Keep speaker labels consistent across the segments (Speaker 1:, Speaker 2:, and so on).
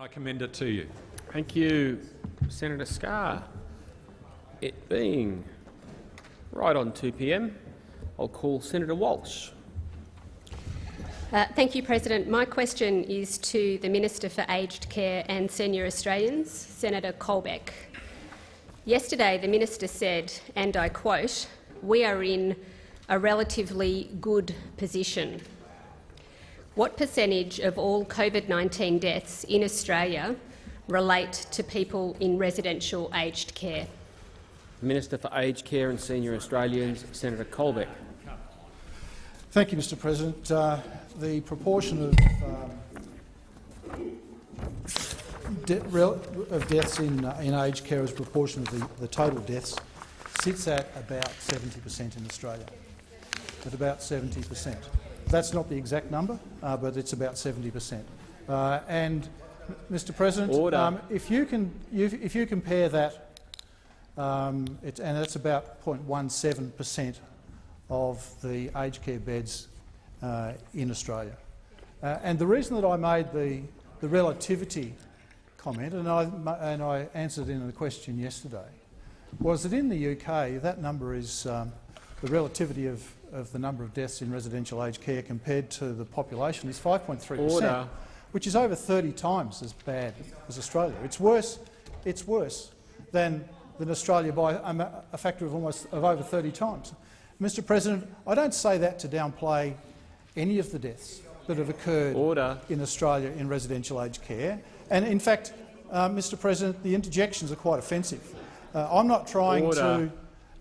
Speaker 1: I commend it to you.
Speaker 2: Thank you, Senator Scarr. It being right on 2 p.m., I'll call Senator Walsh.
Speaker 3: Uh, thank you, President. My question is to the Minister for Aged Care and Senior Australians, Senator Colbeck. Yesterday, the minister said, and I quote, we are in a relatively good position. What percentage of all COVID-19 deaths in Australia relate to people in residential aged care?
Speaker 2: Minister for Aged Care and Senior Australians, Senator Colbeck.
Speaker 4: Thank you, Mr President. Uh, the proportion of, um, de of deaths in, uh, in aged care as a proportion of the, the total deaths sits at about 70 per cent in Australia, at about 70 per cent. That's not the exact number, uh, but it's about 70 per cent. Uh, and, Mr President, um, if, you can, if you compare that, um, it, and that's about 0.17 per cent of the aged care beds uh, in Australia. Uh, and the reason that I made the, the relativity comment, and I, and I answered in a question yesterday, was that in the UK that number is um, the relativity of, of the number of deaths in residential aged care compared to the population is 5.3 per cent, which is over 30 times as bad as Australia. It's worse, it's worse than, than Australia by a, a factor of almost of over 30 times. Mr President, I don't say that to downplay any of the deaths that have occurred
Speaker 2: Order.
Speaker 4: in Australia in residential aged care. And in fact, uh, Mr President, the interjections are quite offensive. Uh, I'm not trying to,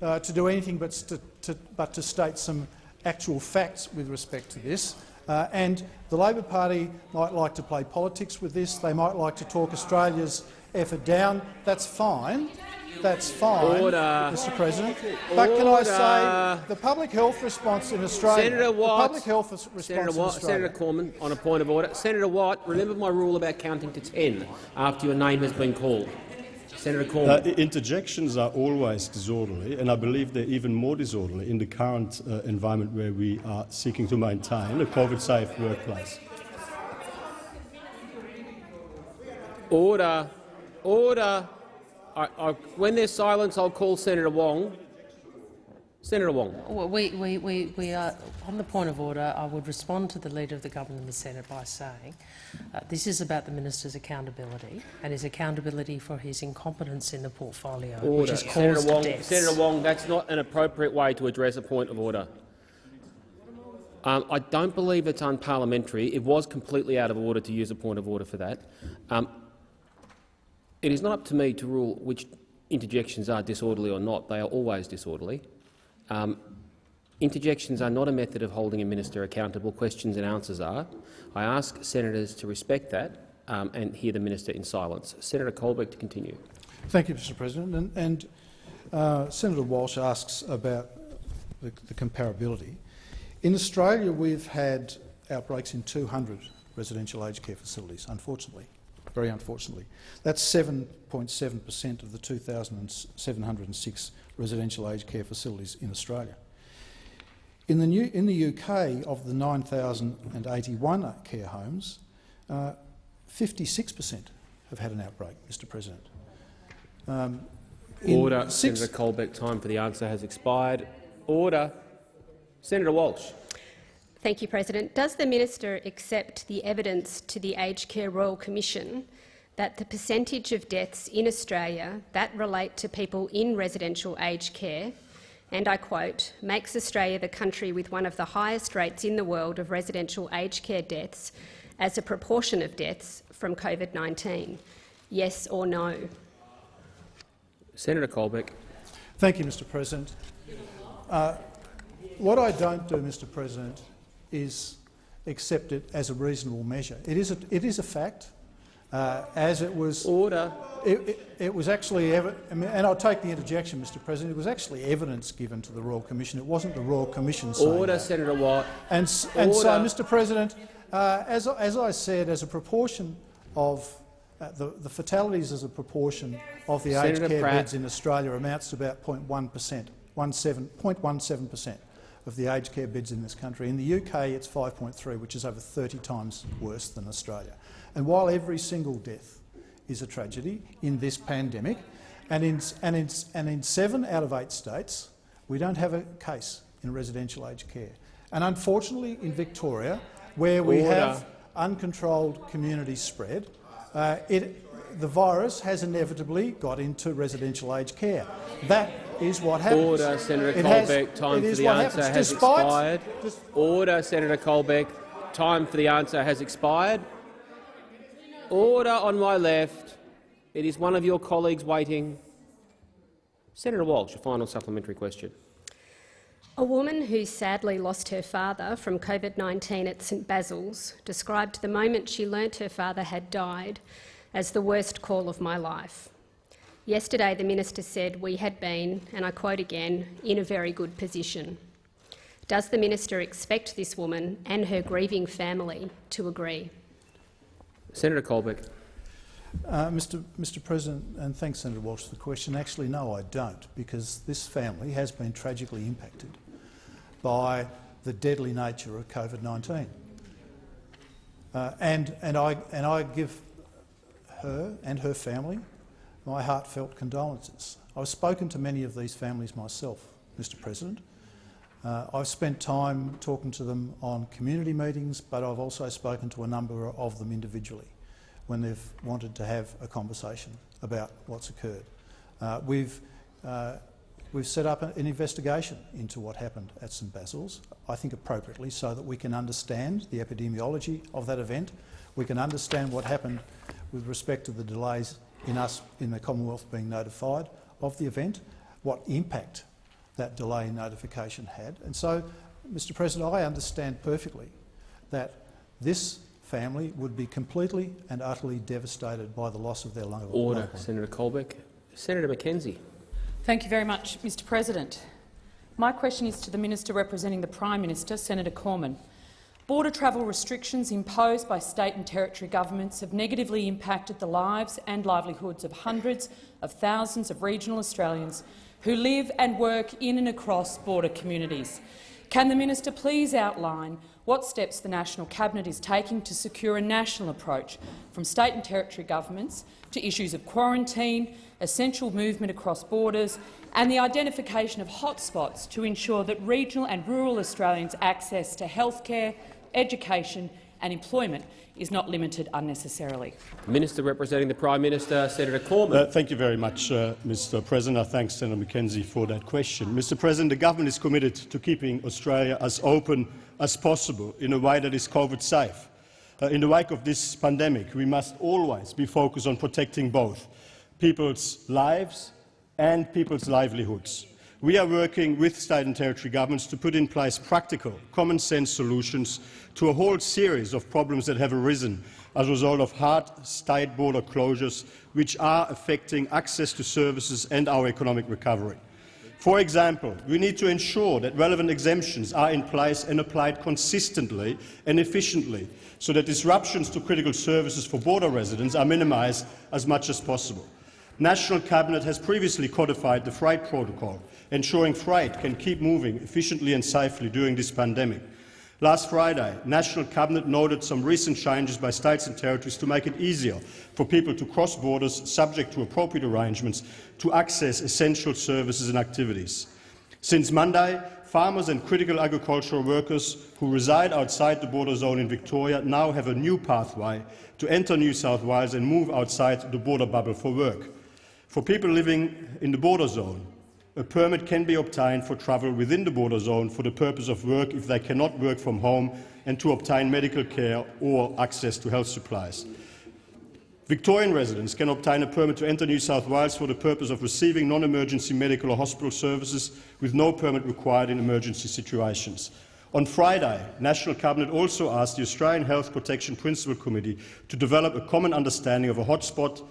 Speaker 4: uh, to do anything but to, to, but to state some actual facts with respect to this. Uh, and the Labor Party might like to play politics with this. They might like to talk Australia's effort down. That's fine. That's fine, Order. Mr President. But can I say the public health response in Australia—
Speaker 2: Senator Watt,
Speaker 4: the public health response
Speaker 2: Senator Watt, Senator Cormann, on a point of order. Senator Watt, remember my rule about counting to 10 after your name has been called. Senator Cormann.
Speaker 5: Uh, interjections are always disorderly, and I believe they're even more disorderly in the current uh, environment where we are seeking to maintain a COVID-safe workplace.
Speaker 2: Order. Order. I, I, when there's silence, I'll call Senator Wong. Senator Wong.
Speaker 6: We, we, we, we are on the point of order. I would respond to the Leader of the Government in the Senate by saying uh, this is about the minister's accountability and his accountability for his incompetence in the portfolio,
Speaker 2: order.
Speaker 6: which has caused
Speaker 2: Senator Wong,
Speaker 6: deaths.
Speaker 2: Senator Wong, that's not an appropriate way to address a point of order. Um, I don't believe it's unparliamentary. It was completely out of order to use a point of order for that. Um, it is not up to me to rule which interjections are disorderly or not. They are always disorderly. Um, interjections are not a method of holding a minister accountable. Questions and answers are. I ask senators to respect that um, and hear the minister in silence. Senator Colbeck to continue.
Speaker 4: Thank you, Mr President. And, and uh, Senator Walsh asks about the, the comparability. In Australia, we've had outbreaks in 200 residential aged care facilities, unfortunately very unfortunately. That's 7.7 per cent of the 2,706 residential aged care facilities in Australia. In the, new, in the UK, of the 9,081 care homes, 56 uh, per cent have had an outbreak, Mr President.
Speaker 2: Um, Order. Senator Colbeck, time for the answer has expired. Order. Senator Walsh.
Speaker 3: Thank you, President. Does the minister accept the evidence to the Aged Care Royal Commission that the percentage of deaths in Australia that relate to people in residential aged care, and I quote, makes Australia the country with one of the highest rates in the world of residential aged care deaths as a proportion of deaths from COVID-19? Yes or no?
Speaker 2: Senator Colbeck.
Speaker 4: Thank you, Mr President. Uh, what I don't do, Mr President, is accepted as a reasonable measure. It is a, it is a fact, uh, as it was.
Speaker 2: Order.
Speaker 4: It, it, it was actually, and I'll take the interjection, Mr. President. It was actually evidence given to the Royal Commission. It wasn't the Royal Commission saying
Speaker 2: Order,
Speaker 4: that.
Speaker 2: Senator Watt.
Speaker 4: And, and so, Mr. President, uh, as, as I said, as a proportion of uh, the, the, fatalities as a proportion of the Senator aged care Pratt. beds in Australia amounts to about 0.1 per cent, 0.17 per cent of the aged care beds in this country. In the UK, it's 5.3, which is over 30 times worse than Australia. And while every single death is a tragedy in this pandemic, and in, and in, and in seven out of eight states, we don't have a case in residential aged care. And unfortunately, in Victoria, where we
Speaker 2: Order.
Speaker 4: have uncontrolled community spread, uh, it, the virus has inevitably got into residential aged care. That is what happens.
Speaker 2: Order, Senator
Speaker 4: It has-
Speaker 2: Colbeck. Time for the answer
Speaker 4: happens.
Speaker 2: has
Speaker 4: Despite-
Speaker 2: expired.
Speaker 4: dis-
Speaker 2: Order, Senator Colbeck. Time for the answer has expired. Order on my left. It is one of your colleagues waiting. Senator Walsh, a final supplementary question.
Speaker 3: A woman who sadly lost her father from COVID-19 at St Basil's described the moment she learnt her father had died as the worst call of my life. Yesterday the minister said we had been, and I quote again, in a very good position. Does the minister expect this woman and her grieving family to agree?
Speaker 2: Senator Colbeck.
Speaker 4: Uh, Mr. Mr. President, and thanks, Senator Walsh, for the question. Actually, no, I don't, because this family has been tragically impacted by the deadly nature of COVID-19. Uh, and, and, I, and I give her and her family my heartfelt condolences. I've spoken to many of these families myself, Mr President. Uh, I've spent time talking to them on community meetings, but I've also spoken to a number of them individually when they've wanted to have a conversation about what's occurred. Uh, we've, uh, we've set up an investigation into what happened at St Basil's, I think appropriately, so that we can understand the epidemiology of that event. We can understand what happened with respect to the delays in us in the Commonwealth being notified of the event, what impact that delay in notification had. And so, Mr President, I understand perfectly that this family would be completely and utterly devastated by the loss of their loved one.
Speaker 2: Order, Senator Colbeck. Senator McKenzie.
Speaker 1: Thank you very much, Mr President. My question is to the Minister representing the Prime Minister, Senator Cormann. Border travel restrictions imposed by state and territory governments have negatively impacted the lives and livelihoods of hundreds of thousands of regional Australians who live and work in and across border communities. Can the minister please outline what steps the National Cabinet is taking to secure a national approach from state and territory governments to issues of quarantine, essential movement across borders and the identification of hotspots to ensure that regional and rural Australians' access to healthcare, education and employment is not limited unnecessarily.
Speaker 2: Minister representing the Prime Minister, Senator Cormann.
Speaker 5: Uh, thank you very much, uh, Mr President. I thank Senator McKenzie for that question. Mr President, the government is committed to keeping Australia as open as possible in a way that is COVID-safe. Uh, in the wake of this pandemic, we must always be focused on protecting both people's lives and people's livelihoods. We are working with state and territory governments to put in place practical, common-sense solutions to a whole series of problems that have arisen as a result of hard state border closures, which are affecting access to services and our economic recovery. For example, we need to ensure that relevant exemptions are in place and applied consistently and efficiently, so that disruptions to critical services for border residents are minimised as much as possible. National Cabinet has previously codified the freight protocol, ensuring freight can keep moving efficiently and safely during this pandemic. Last Friday, National Cabinet noted some recent changes by states and territories to make it easier for people to cross borders, subject to appropriate arrangements, to access essential services and activities. Since Monday, farmers and critical agricultural workers who reside outside the border zone in Victoria now have a new pathway to enter New South Wales and move outside the border bubble for work. For people living in the border zone, a permit can be obtained for travel within the border zone for the purpose of work if they cannot work from home and to obtain medical care or access to health supplies. Victorian residents can obtain a permit to enter New South Wales for the purpose of receiving non-emergency medical or hospital services with no permit required in emergency situations. On Friday, National Cabinet also asked the Australian Health Protection Principal Committee to develop a common understanding of a hotspot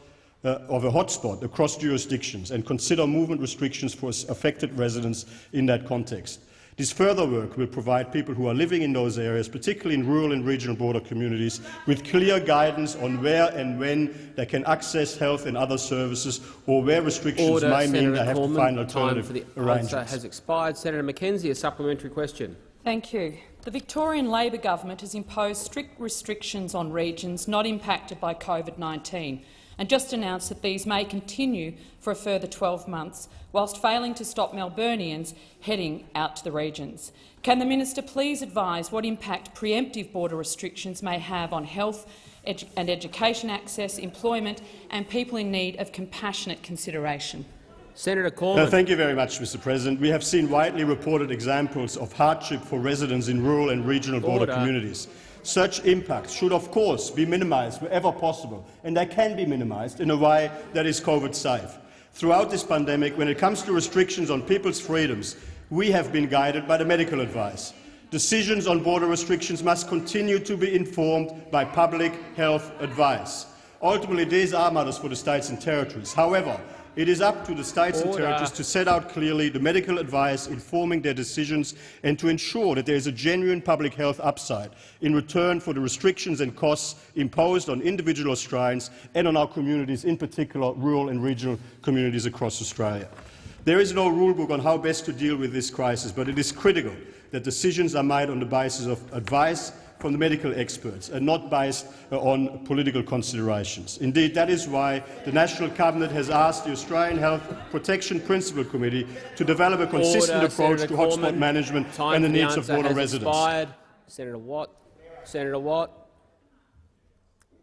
Speaker 5: uh, of a hotspot across jurisdictions and consider movement restrictions for affected residents in that context. This further work will provide people who are living in those areas, particularly in rural and regional border communities, with clear guidance on where and when they can access health and other services or where restrictions
Speaker 2: Order,
Speaker 5: may mean
Speaker 2: Senator
Speaker 5: they have
Speaker 2: Cormann.
Speaker 5: to find
Speaker 2: Time
Speaker 5: alternative
Speaker 2: for the answer
Speaker 5: arrangements.
Speaker 2: has expired. Senator McKenzie, a supplementary question.
Speaker 1: Thank you. The Victorian Labor government has imposed strict restrictions on regions not impacted by COVID-19 and just announced that these may continue for a further 12 months, whilst failing to stop Melburnians heading out to the regions. Can the minister please advise what impact preemptive border restrictions may have on health edu and education access, employment and people in need of compassionate consideration?
Speaker 2: Senator
Speaker 5: Uh,
Speaker 2: Cormann.
Speaker 5: thank you very much, Mr President. We have seen widely reported examples of hardship for residents in rural and regional border
Speaker 2: Order.
Speaker 5: communities. Such impacts should, of course, be minimised wherever possible, and they can be minimised in a way that is COVID-safe. Throughout this pandemic, when it comes to restrictions on people's freedoms, we have been guided by the medical advice. Decisions on border restrictions must continue to be informed by public health advice. Ultimately, these are matters for the states and territories. However, it is up to the states and territories to set out clearly the medical advice informing their decisions and to ensure that there is a genuine public health upside in return for the restrictions and costs imposed on individual Australians and on our communities, in particular rural and regional communities across Australia. There is no rulebook on how best to deal with this crisis, but it is critical that decisions are made on the basis of advice from the medical experts and not based uh, on political considerations. Indeed, that is why the National Cabinet has asked the Australian Health Protection Principal Committee to develop a consistent
Speaker 2: Order,
Speaker 5: approach
Speaker 2: Senator
Speaker 5: to hotspot management
Speaker 2: Time
Speaker 5: and the
Speaker 2: for
Speaker 5: needs of
Speaker 2: answer
Speaker 5: border
Speaker 2: has
Speaker 5: residents.
Speaker 2: Expired. Senator Watt. Senator Watt.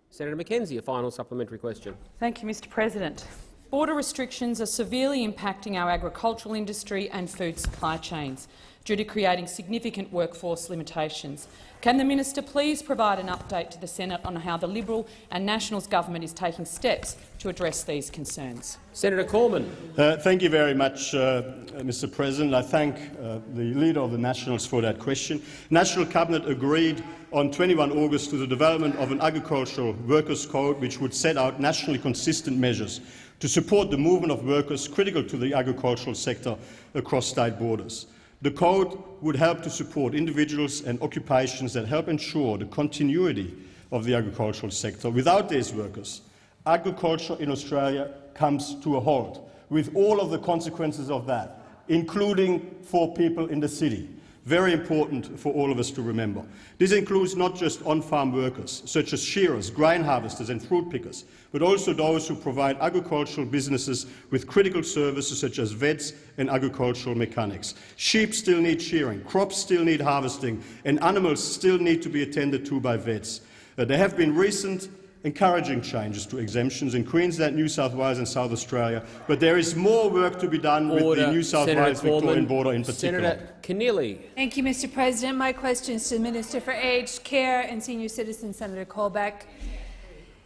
Speaker 2: Senator McKenzie, a final supplementary question.
Speaker 1: Thank you, Mr President. Border restrictions are severely impacting our agricultural industry and food supply chains due to creating significant workforce limitations. Can the minister please provide an update to the Senate on how the Liberal and Nationals government is taking steps to address these concerns?
Speaker 2: Senator Cormann.
Speaker 5: Uh, thank you very much, uh, Mr President. I thank uh, the Leader of the Nationals for that question. National Cabinet agreed on 21 August to the development of an agricultural workers' code which would set out nationally consistent measures to support the movement of workers critical to the agricultural sector across state borders. The code would help to support individuals and occupations that help ensure the continuity of the agricultural sector. Without these workers, agriculture in Australia comes to a halt, with all of the consequences of that, including for people in the city. Very important for all of us to remember. This includes not just on-farm workers, such as shearers, grain harvesters and fruit pickers, but also those who provide agricultural businesses with critical services such as vets and agricultural mechanics. Sheep still need shearing, crops still need harvesting, and animals still need to be attended to by vets. Uh, there have been recent encouraging changes to exemptions in Queensland, New South Wales and South Australia, but there is more work to be done with the New South
Speaker 2: Senator
Speaker 5: Wales Victorian border in particular.
Speaker 2: Senator Keneally.
Speaker 7: Thank you, Mr. President. My question is to the Minister for Aged Care and Senior Citizens, Senator Colbeck.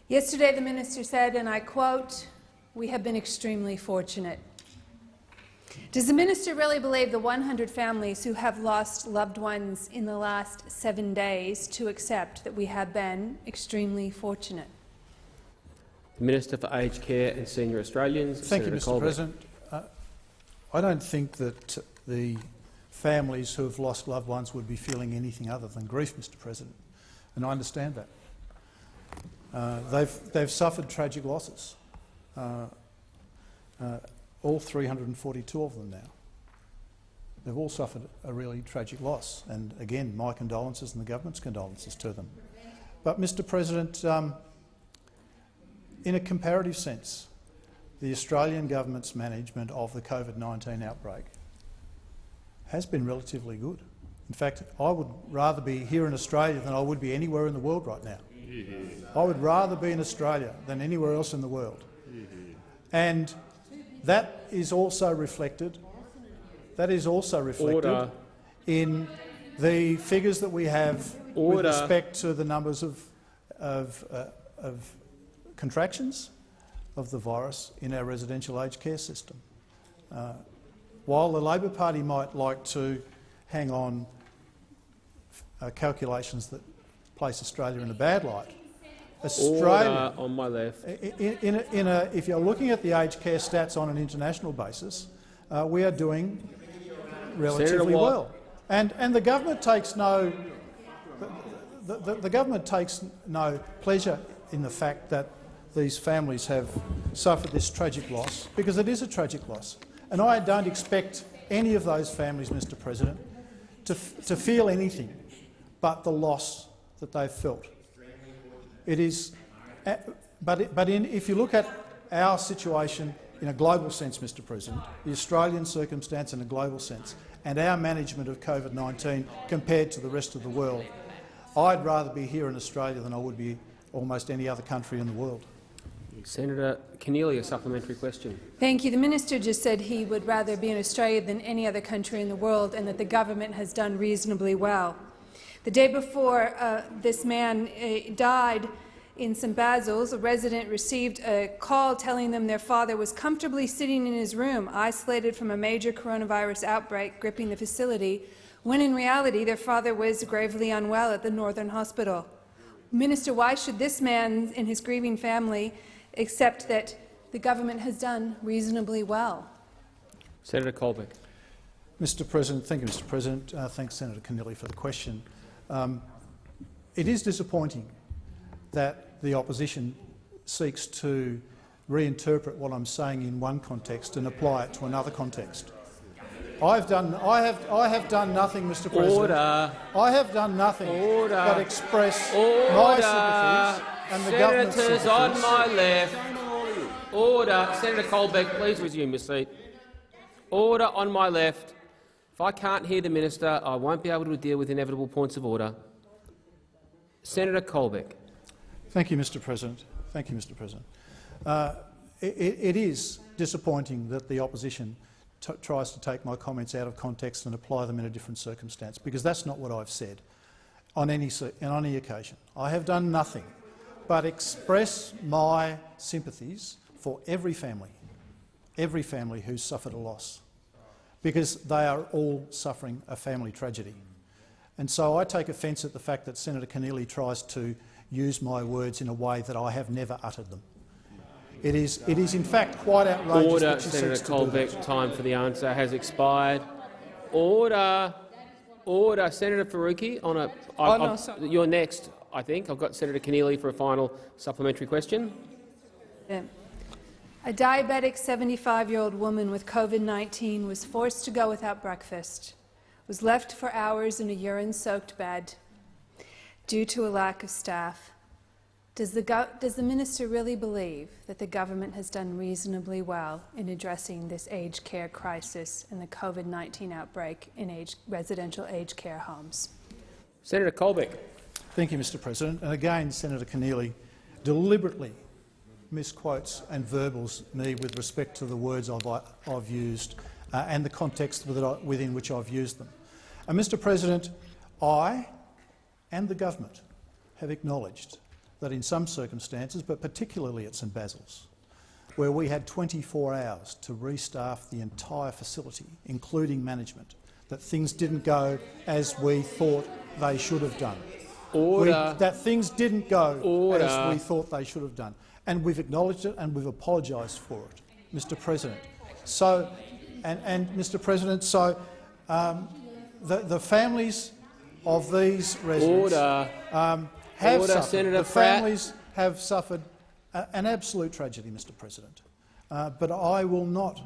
Speaker 7: Yesterday, the minister said, and I quote, "We have been extremely fortunate." Does the minister really believe the 100 families who have lost loved ones in the last seven days to accept that we have been extremely fortunate?
Speaker 2: The Minister for Aged Care and Senior Australians.
Speaker 4: Thank
Speaker 2: Senator
Speaker 4: you, Mr
Speaker 2: Colbeck.
Speaker 4: President. Uh, I don't think that the families who have lost loved ones would be feeling anything other than grief, Mr President, and I understand that. Uh, they've, they've suffered tragic losses, uh, uh, all 342 of them now. They've all suffered a really tragic loss, and again, my condolences and the government's condolences to them. But, Mr President, um, in a comparative sense, the Australian government's management of the COVID-19 outbreak has been relatively good. In fact, I would rather be here in Australia than I would be anywhere in the world right now. I would rather be in Australia than anywhere else in the world. And that is also reflected, that is also reflected
Speaker 2: Order.
Speaker 4: in the figures that we have with respect to the numbers of, of, uh, of contractions of the virus in our residential aged care system. Uh, while the Labor Party might like to hang on uh, calculations that place Australia in a bad light, Australia,
Speaker 2: Order on my left.
Speaker 4: in, in, a, in a, if you're looking at the aged care stats on an international basis, uh, we are doing relatively well. And, and the government takes no the, the, the government takes no pleasure in the fact that these families have suffered this tragic loss, because it is a tragic loss. And I don't expect any of those families, Mr President, to, to feel anything but the loss that they've felt. It is, uh, but, it, but in, if you look at our situation in a global sense, Mr President, the Australian circumstance in a global sense, and our management of COVID-19 compared to the rest of the world, I'd rather be here in Australia than I would be almost any other country in the world.
Speaker 2: Senator Keneally, a supplementary question.
Speaker 7: Thank you. The minister just said he would rather be in Australia than any other country in the world and that the government has done reasonably well. The day before uh, this man uh, died in St Basil's, a resident received a call telling them their father was comfortably sitting in his room, isolated from a major coronavirus outbreak gripping the facility, when in reality their father was gravely unwell at the Northern Hospital. Minister, why should this man and his grieving family accept that the government has done reasonably well?
Speaker 2: Senator Colbeck.
Speaker 4: Mr President, thank you, Mr President. Uh, thanks, Senator Keneally, for the question. Um, it is disappointing that the opposition seeks to reinterpret what I'm saying in one context and apply it to another context. I've done, I have, I have done nothing, Mr. President.
Speaker 2: Order.
Speaker 4: I have done nothing
Speaker 2: Order.
Speaker 4: but express
Speaker 2: Order.
Speaker 4: my sympathies and the government's sympathies.
Speaker 2: on my left. Order. Senator Colbeck, please resume your seat. Order on my left. If I can't hear the minister, I won't be able to deal with inevitable points of order. Senator Colbeck.
Speaker 4: Thank you, Mr. President. Thank you, Mr. President. Uh, it, it is disappointing that the opposition tries to take my comments out of context and apply them in a different circumstance, because that's not what I've said on any, on any occasion. I have done nothing but express my sympathies for every family, every family who's suffered a loss, because they are all suffering a family tragedy. And so I take offence at the fact that Senator Keneally tries to use my words in a way that I have never uttered them. It is, it is in fact quite outrageous
Speaker 2: Order,
Speaker 4: that she
Speaker 2: Senator
Speaker 4: seeks to do that.
Speaker 2: Colbeck. Time for the answer has expired. Order. Order. Senator Faruqi, on a, I,
Speaker 1: Oh, no, sorry.
Speaker 2: you're next, I think. I've got Senator Keneally for a final supplementary question.
Speaker 7: Yeah. A diabetic 75-year-old woman with COVID-19 was forced to go without breakfast, was left for hours in a urine-soaked bed due to a lack of staff. Does the, does the minister really believe that the government has done reasonably well in addressing this aged care crisis and the COVID-19 outbreak in age, residential aged care homes?
Speaker 2: Senator Colbeck.
Speaker 4: Thank you, Mr President. And again, Senator Keneally deliberately misquotes and verbals me with respect to the words I've, I've used uh, and the context within which I've used them. And Mr President, I and the government have acknowledged that in some circumstances, but particularly at St Basil's, where we had 24 hours to restaff the entire facility, including management, that things didn't go as we thought they should have done.
Speaker 2: Order.
Speaker 4: We, that things didn't go
Speaker 2: Order.
Speaker 4: as we thought they should have done. And we've acknowledged it and we've apologised for it, Mr President. So, and, and Mr President, so um, the, the families of these residents
Speaker 2: Order.
Speaker 4: um, have
Speaker 2: Order,
Speaker 4: suffered.
Speaker 2: Senator
Speaker 4: the
Speaker 2: Pratt.
Speaker 4: families have suffered a, an absolute tragedy, Mr President. Uh, but I will not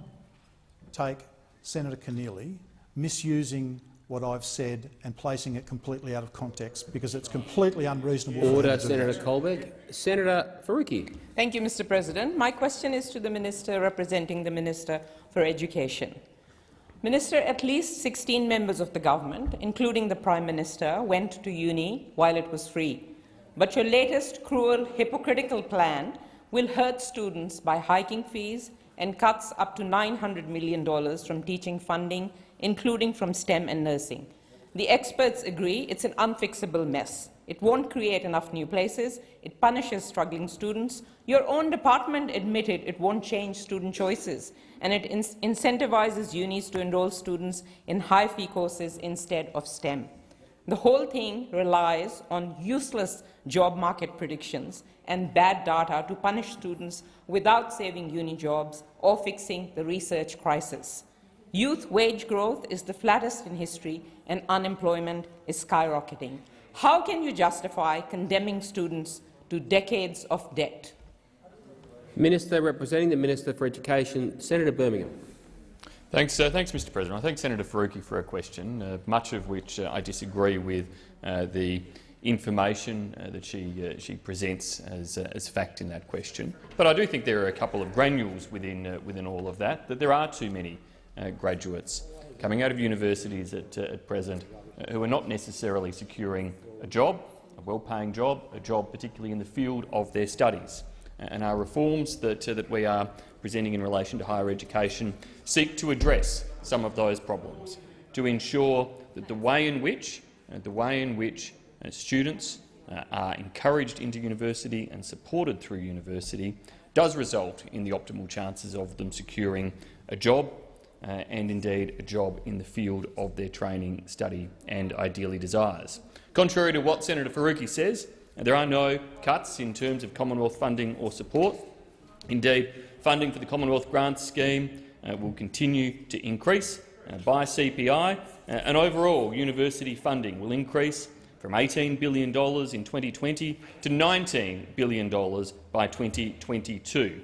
Speaker 4: take Senator Keneally misusing what I've said and placing it completely out of context because it's completely unreasonable.
Speaker 2: Order, Senator
Speaker 4: that.
Speaker 2: Colbeck. Senator Faruqi.
Speaker 8: Thank you, Mr. President. My question is to the Minister representing the Minister for Education. Minister, at least 16 members of the government, including the Prime Minister, went to uni while it was free. But your latest cruel, hypocritical plan will hurt students by hiking fees and cuts up to $900 million from teaching funding, including from STEM and nursing. The experts agree it's an unfixable mess. It won't create enough new places. It punishes struggling students. Your own department admitted it won't change student choices, and it in incentivizes unis to enroll students in high-fee courses instead of STEM. The whole thing relies on useless job market predictions and bad data to punish students without saving uni jobs or fixing the research crisis. Youth wage growth is the flattest in history and unemployment is skyrocketing. How can you justify condemning students to decades of debt?
Speaker 2: Minister representing the Minister for Education, Senator Birmingham.
Speaker 9: Thanks, uh, thanks, Mr. President. I thank Senator Faruqi for her question, uh, much of which uh, I disagree with uh, the information uh, that she uh, she presents as as fact in that question. But I do think there are a couple of granules within within all of that. That there are too many graduates coming out of universities at, at present who are not necessarily securing a job, a well-paying job, a job particularly in the field of their studies. And our reforms that, uh, that we are presenting in relation to higher education seek to address some of those problems, to ensure that the way in which, uh, the way in which uh, students uh, are encouraged into university and supported through university does result in the optimal chances of them securing a job uh, and indeed a job in the field of their training, study and ideally desires. Contrary to what Senator Faruqi says, there are no cuts in terms of Commonwealth funding or support. Indeed, funding for the Commonwealth Grants Scheme uh, will continue to increase uh, by CPI, uh, and overall university funding will increase from $18 billion in 2020 to $19 billion by 2022.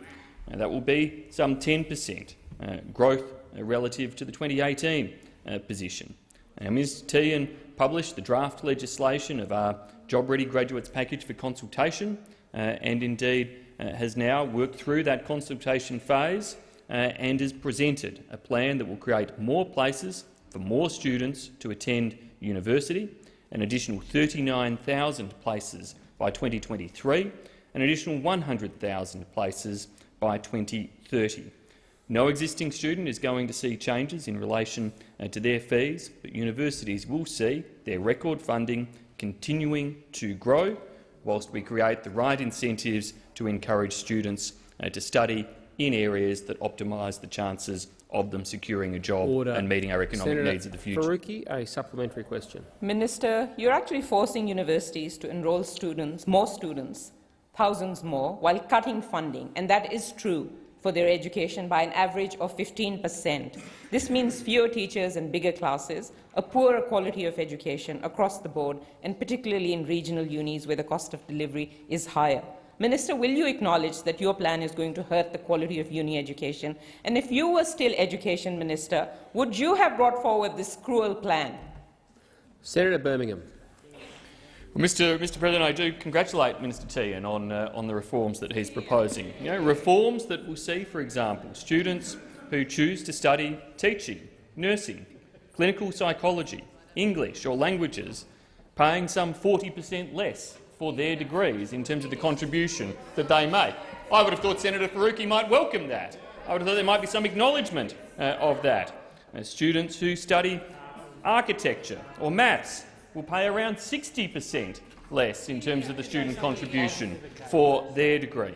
Speaker 9: that will be some 10 per cent uh, growth relative to the 2018 uh, position. Ms Tehan published the draft legislation of our Job Ready Graduates Package for consultation uh, and indeed uh, has now worked through that consultation phase uh, and has presented a plan that will create more places for more students to attend university, an additional 39,000 places by 2023, an additional 100,000 places by 2030. No existing student is going to see changes in relation uh, to their fees, but universities will see their record funding continuing to grow whilst we create the right incentives to encourage students uh, to study in areas that optimise the chances of them securing a job
Speaker 2: Order.
Speaker 9: and meeting our economic
Speaker 2: Senator
Speaker 9: needs of the future.
Speaker 2: Faruqi, a supplementary question.
Speaker 8: Minister, you're actually forcing universities to enrol students, more students, thousands more, while cutting funding, and that is true for their education by an average of 15 per cent. This means fewer teachers and bigger classes, a poorer quality of education across the board, and particularly in regional unis where the cost of delivery is higher. Minister, will you acknowledge that your plan is going to hurt the quality of uni education? And if you were still Education Minister, would you have brought forward this cruel plan?
Speaker 2: Senator Birmingham.
Speaker 9: Well, Mr. Mr. President, I do congratulate Minister Tehan on, uh, on the reforms that he's proposing. You know, reforms that will see, for example, students who choose to study teaching, nursing, clinical psychology, English or languages paying some 40 per cent less for their degrees in terms of the contribution that they make. I would have thought Senator Faruqi might welcome that. I would have thought there might be some acknowledgement uh, of that. Students who study architecture or maths will pay around 60 per cent less in terms of the student contribution for their degree.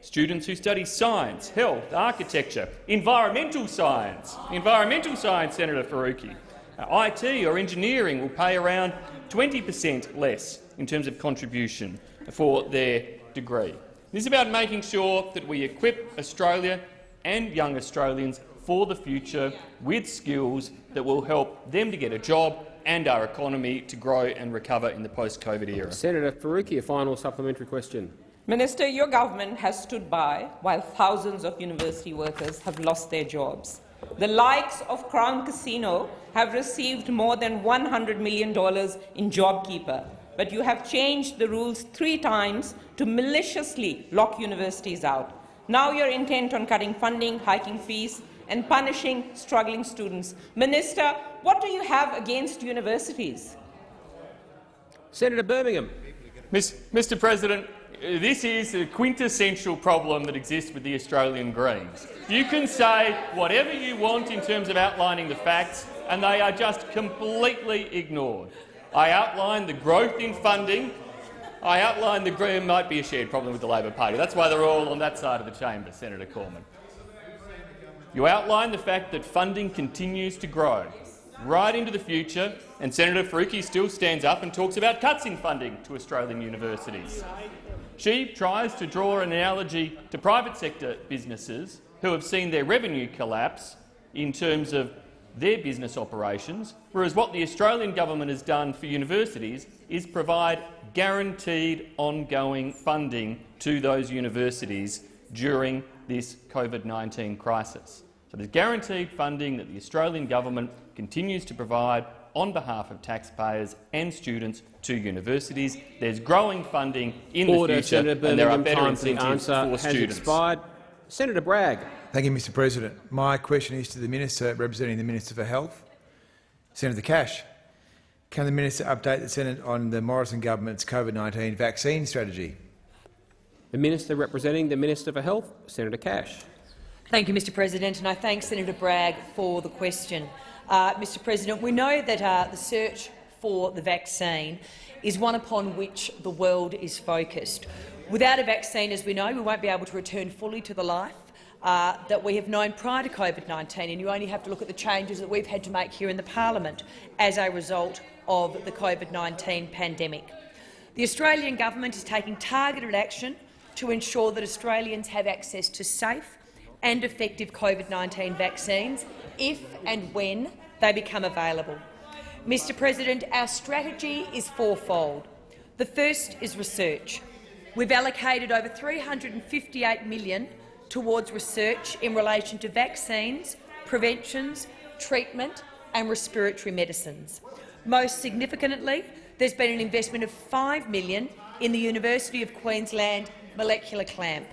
Speaker 9: Students who study science, health, architecture, environmental science, environmental science, Senator Faruqi, uh, IT or engineering will pay around 20 per cent less in terms of contribution for their degree. This is about making sure that we equip Australia and young Australians for the future with skills that will help them to get a job and our economy to grow and recover in the post-COVID era.
Speaker 2: Senator Faruqi, a final supplementary question.
Speaker 8: Minister, your government has stood by while thousands of university workers have lost their jobs. The likes of Crown Casino have received more than $100 million in JobKeeper, but you have changed the rules three times to maliciously lock universities out. Now you're intent on cutting funding, hiking fees, and punishing struggling students. Minister, what do you have against universities?
Speaker 2: Senator Birmingham.
Speaker 9: Mr President, this is a quintessential problem that exists with the Australian Greens. You can say whatever you want in terms of outlining the facts, and they are just completely ignored. I outlined the growth in funding. I outlined the Green might be a shared problem with the Labor Party. That's why they're all on that side of the chamber, Senator Cormann. You outline the fact that funding continues to grow right into the future, and Senator Faruqi still stands up and talks about cuts in funding to Australian universities. She tries to draw an analogy to private sector businesses who have seen their revenue collapse in terms of their business operations, whereas what the Australian government has done for universities is provide guaranteed ongoing funding to those universities during this COVID-19 crisis. So there's guaranteed funding that the Australian government continues to provide on behalf of taxpayers and students to universities. There's growing funding in
Speaker 2: Order,
Speaker 9: the future,
Speaker 2: Senator
Speaker 9: and there are better
Speaker 2: Time for the
Speaker 9: incentives for
Speaker 2: has
Speaker 9: students.
Speaker 2: expired. Senator Bragg.
Speaker 10: Thank you, Mr President. My question is to the Minister representing the Minister for Health, Senator Cash. Can the Minister update the Senate on the Morrison government's COVID-19 vaccine strategy?
Speaker 2: The Minister representing the Minister for Health, Senator Cash.
Speaker 11: Thank you, Mr President, and I thank Senator Bragg for the question. Uh, Mr President, we know that uh, the search for the vaccine is one upon which the world is focused. Without a vaccine, as we know, we won't be able to return fully to the life uh, that we have known prior to COVID-19, and you only have to look at the changes that we've had to make here in the parliament as a result of the COVID-19 pandemic. The Australian government is taking targeted action to ensure that Australians have access to safe and effective COVID-19 vaccines if and when they become available. Mr President, our strategy is fourfold. The first is research. We've allocated over 358 million towards research in relation to vaccines, preventions, treatment and respiratory medicines. Most significantly, there's been an investment of 5 million in the University of Queensland molecular clamp.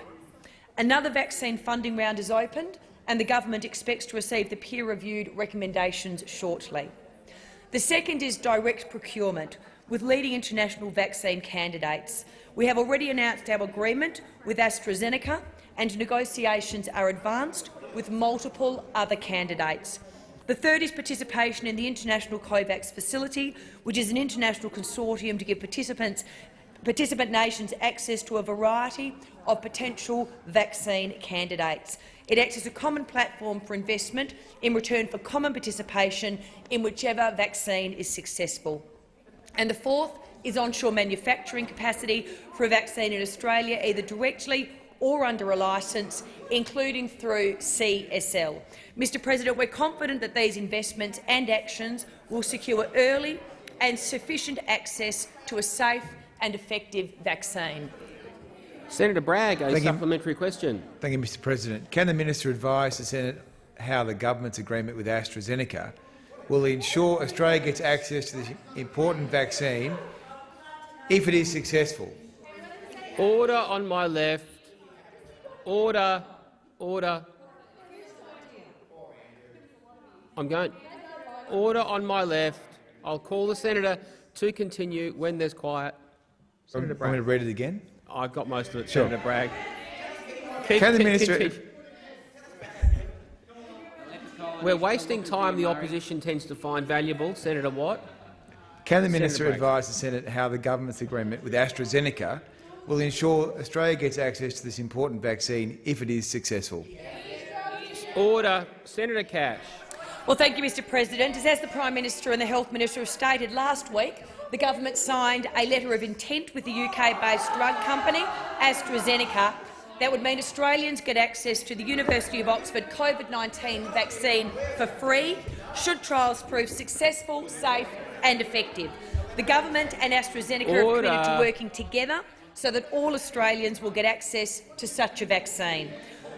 Speaker 11: Another vaccine funding round is opened and the government expects to receive the peer-reviewed recommendations shortly. The second is direct procurement with leading international vaccine candidates. We have already announced our agreement with AstraZeneca and negotiations are advanced with multiple other candidates. The third is participation in the International COVAX facility, which is an international consortium to give participants participant nations access to a variety of potential vaccine candidates. It acts as a common platform for investment in return for common participation in whichever vaccine is successful. And the fourth is onshore manufacturing capacity for a vaccine in Australia, either directly or under a licence, including through CSL. Mr President, we're confident that these investments and actions will secure early and sufficient access to a safe and effective vaccine.
Speaker 2: Senator Bragg, a
Speaker 10: Thank you.
Speaker 2: supplementary question.
Speaker 10: Thank you, Mr President. Can the Minister advise the Senate how the government's agreement with AstraZeneca will ensure Australia gets access to this important vaccine if it is successful?
Speaker 2: Order on my left. Order. Order. I'm going. Order on my left. I'll call the senator to continue when there's quiet.
Speaker 10: I'm, I'm going to read it again.
Speaker 2: I've got most of it,
Speaker 10: Sure.
Speaker 2: Senator Bragg. Keep-
Speaker 10: Can the
Speaker 2: keep-
Speaker 10: minister-
Speaker 2: keep- We're wasting time the opposition tends to find valuable. Senator Watt.
Speaker 10: Can the
Speaker 2: Senator
Speaker 10: Minister
Speaker 2: Bragg.
Speaker 10: advise the Senate how the government's agreement with AstraZeneca will ensure Australia gets access to this important vaccine if it is successful?
Speaker 2: Order. Senator Cash.
Speaker 11: Well, thank you, Mr President. As the Prime Minister and the Health Minister have stated last week, the government signed a letter of intent with the UK-based drug company AstraZeneca that would mean Australians get access to the University of Oxford COVID-19 vaccine for free should trials prove successful, safe and effective. The government and AstraZeneca have committed to working together so that all Australians will get access to such a vaccine.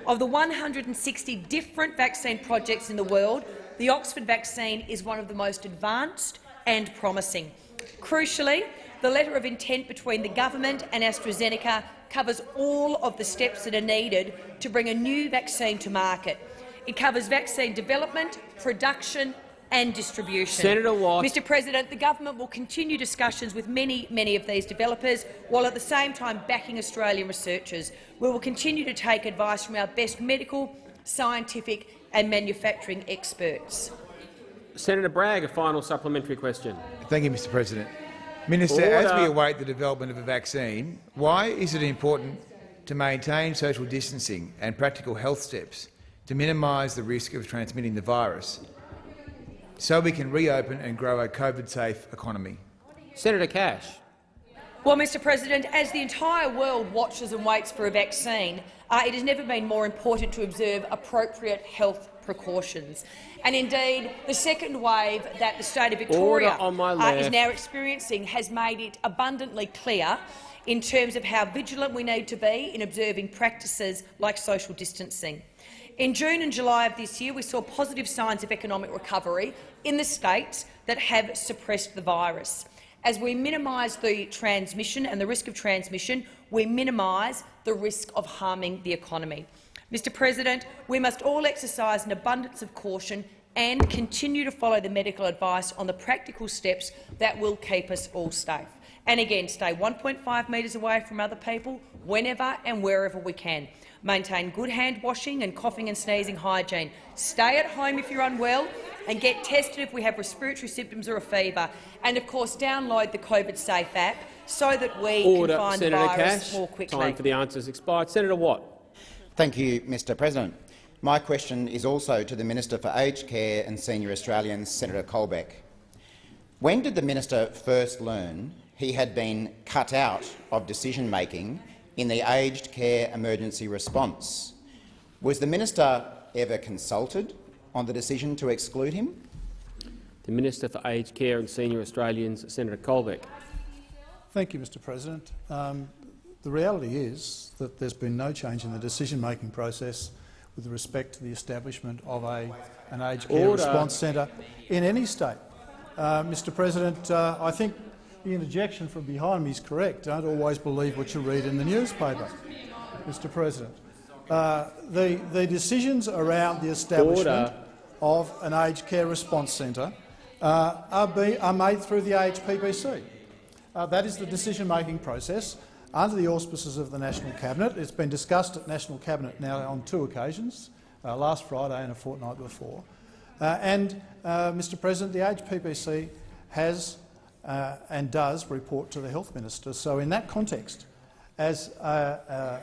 Speaker 11: Of the 160 different vaccine projects in the world, the Oxford vaccine is one of the most advanced and promising. Crucially, the letter of intent between the government and AstraZeneca covers all of the steps that are needed to bring a new vaccine to market. It covers vaccine development, production and distribution.
Speaker 2: Senator Watt.
Speaker 11: Mr President, the government will continue discussions with many, many of these developers, while at the same time backing Australian researchers. We will continue to take advice from our best medical, scientific and manufacturing experts.
Speaker 2: Senator Bragg, a final supplementary question.
Speaker 10: Thank you, Mr President. Minister, as we await the development of a vaccine, why is it important to maintain social distancing and practical health steps to minimise the risk of transmitting the virus so we can reopen and grow a COVID-safe economy?
Speaker 2: Senator Cash.
Speaker 11: Well, Mr President, as the entire world watches and waits for a vaccine, uh, it has never been more important to observe appropriate health precautions. And indeed, the second wave that the state of Victoria uh, is now experiencing has made it abundantly clear in terms of how vigilant we need to be in observing practices like social distancing. In June and July of this year, we saw positive signs of economic recovery in the states that have suppressed the virus. As we minimise the transmission and the risk of transmission, we minimise the risk of harming the economy. Mr President, we must all exercise an abundance of caution and continue to follow the medical advice on the practical steps that will keep us all safe. And again, stay 1.5 metres away from other people whenever and wherever we can. Maintain good hand washing and coughing and sneezing hygiene. Stay at home if you're unwell and get tested if we have respiratory symptoms or a fever. And of course, download the COVID Safe app so that we
Speaker 2: Order,
Speaker 11: can find
Speaker 2: Senator
Speaker 11: the virus
Speaker 2: Cash.
Speaker 11: more quickly.
Speaker 2: Time for the answers expired. Senator Watt.
Speaker 12: Thank you, Mr President. My question is also to the Minister for Aged Care and Senior Australians, Senator Colbeck. When did the minister first learn he had been cut out of decision-making in the aged care emergency response? Was the minister ever consulted on the decision to exclude him?
Speaker 2: The Minister for Aged Care and Senior Australians, Senator Colbeck.
Speaker 4: Thank you, Mr President. Um, the reality is that there's been no change in the decision-making process with respect to the establishment of a, an aged care
Speaker 2: Order.
Speaker 4: response centre in any state. Uh, Mr President, uh, I think the interjection from behind me is correct. Don't always believe what you read in the newspaper, Mr President. Uh, the, the decisions around the establishment
Speaker 2: Order.
Speaker 4: of an aged care response centre uh, are, be, are made through the AHPPC. Uh, that is the decision-making process under the auspices of the National Cabinet. It's been discussed at National Cabinet now on two occasions, uh, last Friday and a fortnight before. Uh, and, uh, Mr President, the AHPPC has uh, and does report to the Health Minister. So in that context, as uh, uh,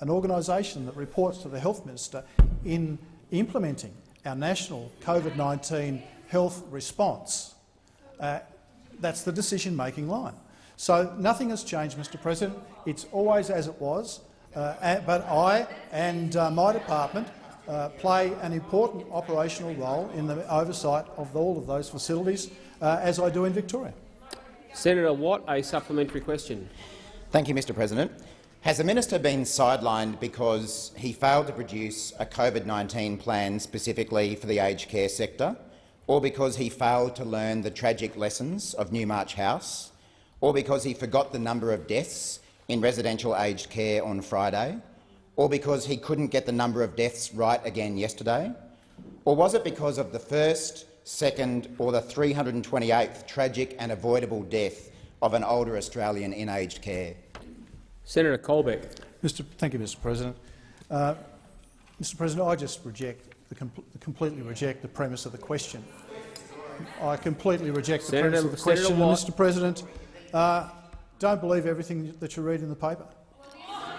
Speaker 4: an organisation that reports to the Health Minister in implementing our national COVID-19 health response, that's the decision-making line. So nothing has changed, Mr President. It's always as it was. Uh, but I and uh, my department uh, play an important operational role in the oversight of all of those facilities, uh, as I do in Victoria.
Speaker 2: Senator Watt, a supplementary question.
Speaker 12: Thank you, Mr President. Has the minister been sidelined because he failed to produce a COVID-19 plan specifically for the aged care sector, or because he failed to learn the tragic lessons of Newmarch House, or because he forgot the number of deaths in residential aged care on Friday, or because he couldn't get the number of deaths right again yesterday? Or was it because of the first, second or the 328th tragic and avoidable death of an older Australian in aged care?
Speaker 2: Senator Colbeck.
Speaker 4: Mr. Thank you, Mr. President. Uh, Mr. President, I just reject the com completely reject the premise of the question. I completely reject the
Speaker 2: Senator-
Speaker 4: premise of the
Speaker 2: Senator
Speaker 4: question,
Speaker 2: Watt.
Speaker 4: Mr. President. Uh, don't believe everything that you read in the paper.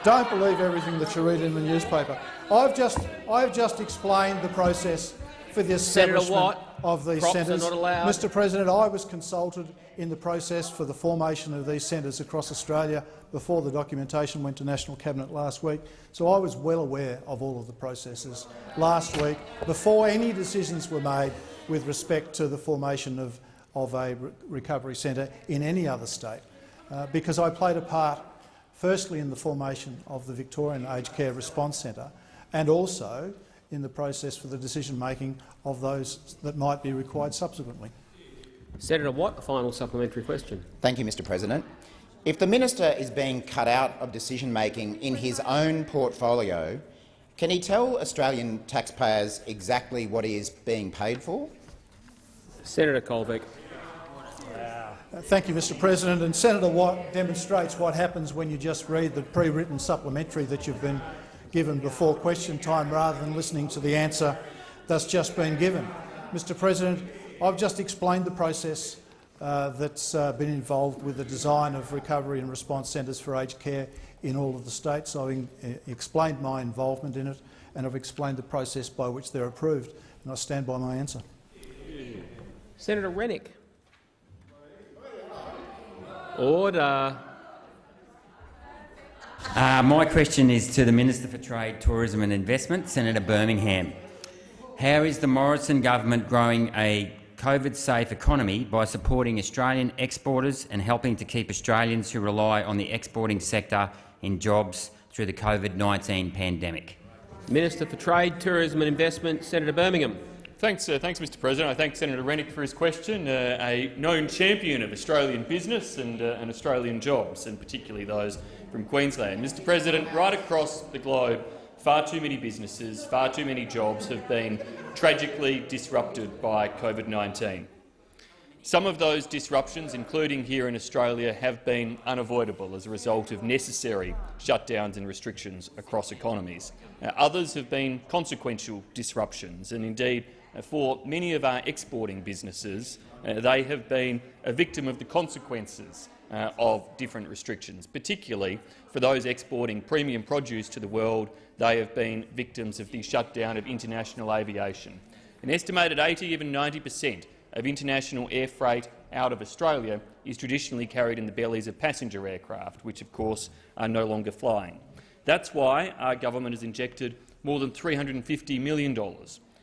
Speaker 4: Don't believe everything that you read in the newspaper. I've just, I've just explained the process for the establishment
Speaker 2: Watt,
Speaker 4: of these centres. Mr. President, I was consulted in the process for the formation of these centres across Australia before the documentation went to National Cabinet last week, so I was well aware of all of the processes last week before any decisions were made with respect to the formation of, of a re recovery centre in any other state, uh, because I played a part firstly in the formation of the Victorian Aged Care Response Centre and also in the process for the decision-making of those that might be required subsequently.
Speaker 2: Senator Watt, a final supplementary question.
Speaker 12: Thank you, Mr President. If the minister is being cut out of decision-making in his own portfolio, can he tell Australian taxpayers exactly what he is being paid for?
Speaker 2: Senator Colbeck.
Speaker 4: Thank you, Mr President. And Senator Watt demonstrates what happens when you just read the pre-written supplementary that you've been given before question time rather than listening to the answer that's just been given. Mr President, I've just explained the process uh, that's uh, been involved with the design of recovery and response centres for aged care in all of the states. I've uh, explained my involvement in it and I've explained the process by which they're approved, and I stand by my answer.
Speaker 2: Senator Rennick. Order.
Speaker 13: Uh, my question is to the Minister for Trade, Tourism and Investment, Senator Birmingham. How is the Morrison government growing a COVID-safe economy by supporting Australian exporters and helping to keep Australians who rely on the exporting sector in jobs through the COVID-19 pandemic?
Speaker 2: Minister for Trade, Tourism and Investment, Senator Birmingham.
Speaker 9: Thanks, uh, thanks, Mr. President. I thank Senator Rennick for his question. Uh, a known champion of Australian business and, uh, and Australian jobs, and particularly those from Queensland. Mr. President, right across the globe, far too many businesses, far too many jobs have been tragically disrupted by COVID-19. Some of those disruptions, including here in Australia, have been unavoidable as a result of necessary shutdowns and restrictions across economies. Others have been consequential disruptions, and indeed, for many of our exporting businesses, uh, they have been a victim of the consequences uh, of different restrictions, particularly for those exporting premium produce to the world. They have been victims of the shutdown of international aviation. An estimated 80, even 90 per cent of international air freight out of Australia is traditionally carried in the bellies of passenger aircraft, which of course are no longer flying. That's why our government has injected more than $350 million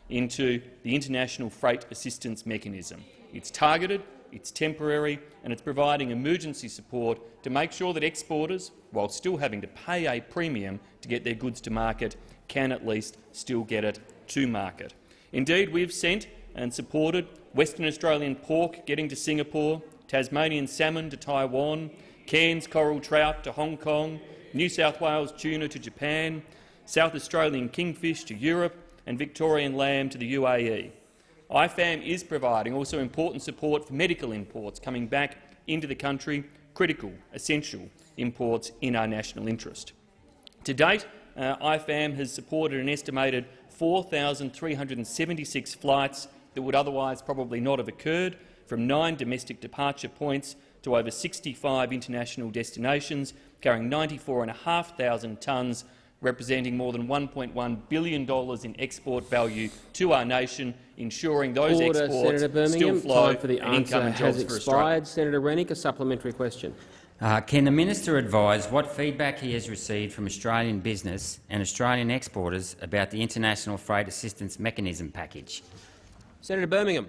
Speaker 9: into the International Freight Assistance Mechanism. It's targeted, it's temporary, and it's providing emergency support to make sure that exporters, while still having to pay a premium to get their goods to market, can at least still get it to market. Indeed, we've sent and supported Western Australian pork getting to Singapore, Tasmanian salmon to Taiwan, Cairns coral trout to Hong Kong, New South Wales tuna to Japan, South Australian kingfish to Europe and Victorian lamb to the UAE. IFAM is providing also important support for medical imports coming back into the country, critical, essential imports in our national interest. To date, uh, IFAM has supported an estimated 4,376 flights that would otherwise probably not have occurred, from nine domestic departure points to over 65 international destinations, carrying 94,500 tonnes, representing more than $1.1 billion in export value to our nation, ensuring those
Speaker 2: Order,
Speaker 9: exports
Speaker 2: Senator Birmingham.
Speaker 9: still flow
Speaker 2: Time for the
Speaker 9: and income
Speaker 2: answer
Speaker 9: and
Speaker 2: has
Speaker 9: jobs for Australia.
Speaker 2: expired. Senator Rennick, a supplementary question.
Speaker 13: Uh, can the minister advise what feedback he has received from Australian business and Australian exporters about the International Freight Assistance Mechanism package?
Speaker 2: Senator Birmingham.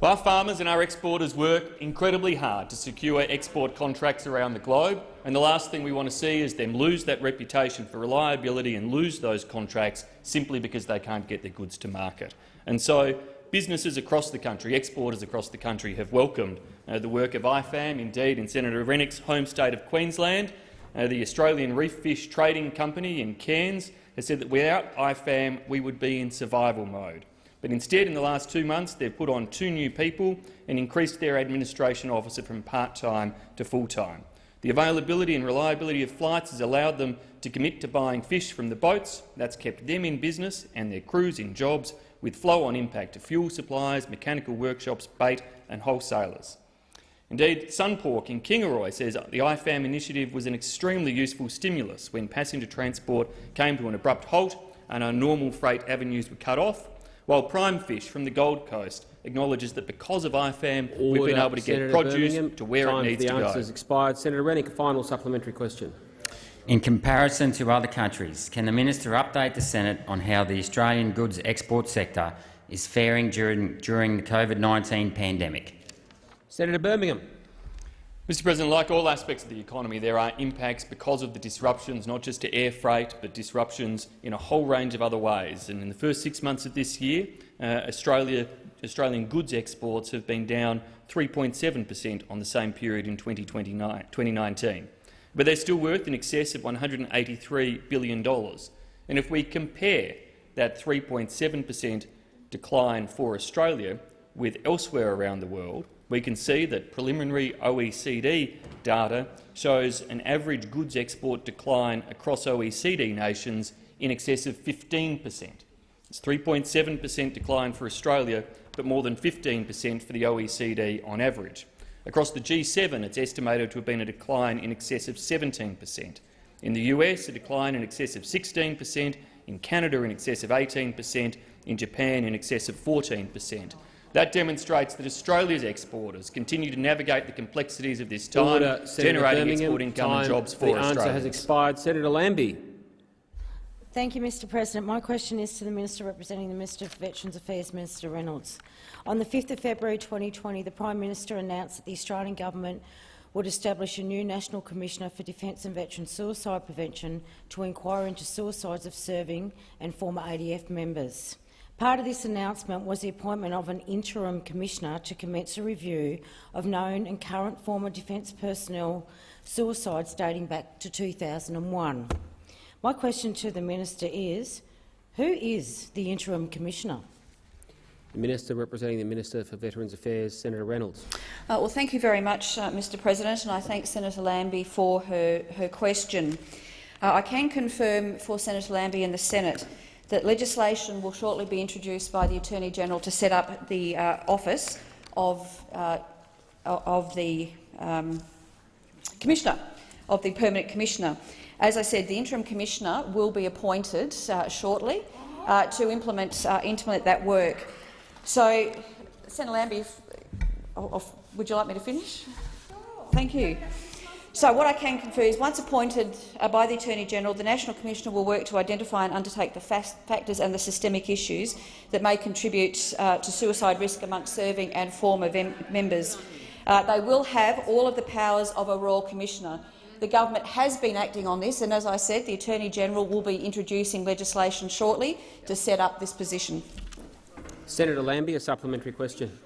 Speaker 9: Our farmers and our exporters work incredibly hard to secure export contracts around the globe, and the last thing we want to see is them lose that reputation for reliability and lose those contracts simply because they can't get their goods to market. And so businesses across the country, exporters across the country, have welcomed uh, the work of IFAM. Indeed, in Senator Rennick's home state of Queensland, uh, the Australian Reef Fish Trading Company in Cairns has said that without IFAM we would be in survival mode. But instead, in the last two months, they've put on two new people and increased their administration officer from part-time to full-time. The availability and reliability of flights has allowed them to commit to buying fish from the boats. That's kept them in business and their crews in jobs, with flow-on impact to fuel suppliers, mechanical workshops, bait and wholesalers. Indeed, Sunpork in Kingaroy says the IFAM initiative was an extremely useful stimulus when passenger transport came to an abrupt halt and our normal freight avenues were cut off, while Prime Fish from the Gold Coast acknowledges that because of IFAM
Speaker 2: Order.
Speaker 9: we've been able to get
Speaker 2: Senator
Speaker 9: produce
Speaker 2: Birmingham.
Speaker 9: to where
Speaker 2: Time
Speaker 9: it needs
Speaker 2: for
Speaker 9: to
Speaker 2: the
Speaker 9: go.
Speaker 2: answer has expired. Senator Rennick, a final supplementary question.
Speaker 13: In comparison to other countries, can the minister update the Senate on how the Australian goods export sector is faring during, during the COVID-19 pandemic?
Speaker 2: Senator Birmingham.
Speaker 9: Mr President, like all aspects of the economy, there are impacts because of the disruptions, not just to air freight, but disruptions in a whole range of other ways. And in the first six months of this year, uh, Australia, Australian goods exports have been down 3.7 per cent on the same period in 2019. But they're still worth in excess of $183 billion. And if we compare that 3.7 per cent decline for Australia with elsewhere around the world, we can see that preliminary OECD data shows an average goods export decline across OECD nations in excess of 15 per cent. It's 3.7 per cent decline for Australia, but more than 15 per cent for the OECD on average. Across the G7, it's estimated to have been a decline in excess of 17 per cent. In the US, a decline in excess of 16 per cent, in Canada in excess of 18 per cent, in Japan in excess of 14 per cent. That demonstrates that Australia's exporters continue to navigate the complexities of this time,
Speaker 2: Order, Senator
Speaker 9: generating
Speaker 2: Birmingham.
Speaker 9: export income
Speaker 2: Time
Speaker 9: and jobs for
Speaker 2: Australia.
Speaker 9: the answer
Speaker 2: has expired. Senator Lambie.
Speaker 14: Thank you, Mr President. My question is to the Minister representing the Minister for Veterans Affairs, Minister Reynolds. On the 5th of February 2020, the Prime Minister announced that the Australian government would establish a new National Commissioner for Defence and Veteran Suicide Prevention to inquire into suicides of serving and former ADF members. Part of this announcement was the appointment of an interim commissioner to commence a review of known and current former defence personnel suicides dating back to 2001. My question to the minister is, who is the interim commissioner?
Speaker 2: The Minister representing the Minister for Veterans Affairs, Senator Reynolds.
Speaker 15: Uh, well, thank you very much, uh, Mr President, and I thank Senator Lambie for her, her question. Uh, I can confirm for Senator Lambie and the Senate that legislation will shortly be introduced by the Attorney-General to set up the uh, office of, uh, of the um, Commissioner, of the Permanent Commissioner. As I said, the Interim Commissioner will be appointed uh, shortly uh, to implement, uh, implement that work. So, Senator Lambie, if, oh, oh, would you like me to finish? Thank you. So what I can confer is, once appointed uh, by the Attorney-General, the National Commissioner will work to identify and undertake the factors and the systemic issues that may contribute uh, to suicide risk amongst serving and former members. Uh, they will have all of the powers of a Royal Commissioner. The government has been acting on this, and as I said, the Attorney-General will be introducing legislation shortly to set up this position.
Speaker 2: Senator Lambie, a supplementary question.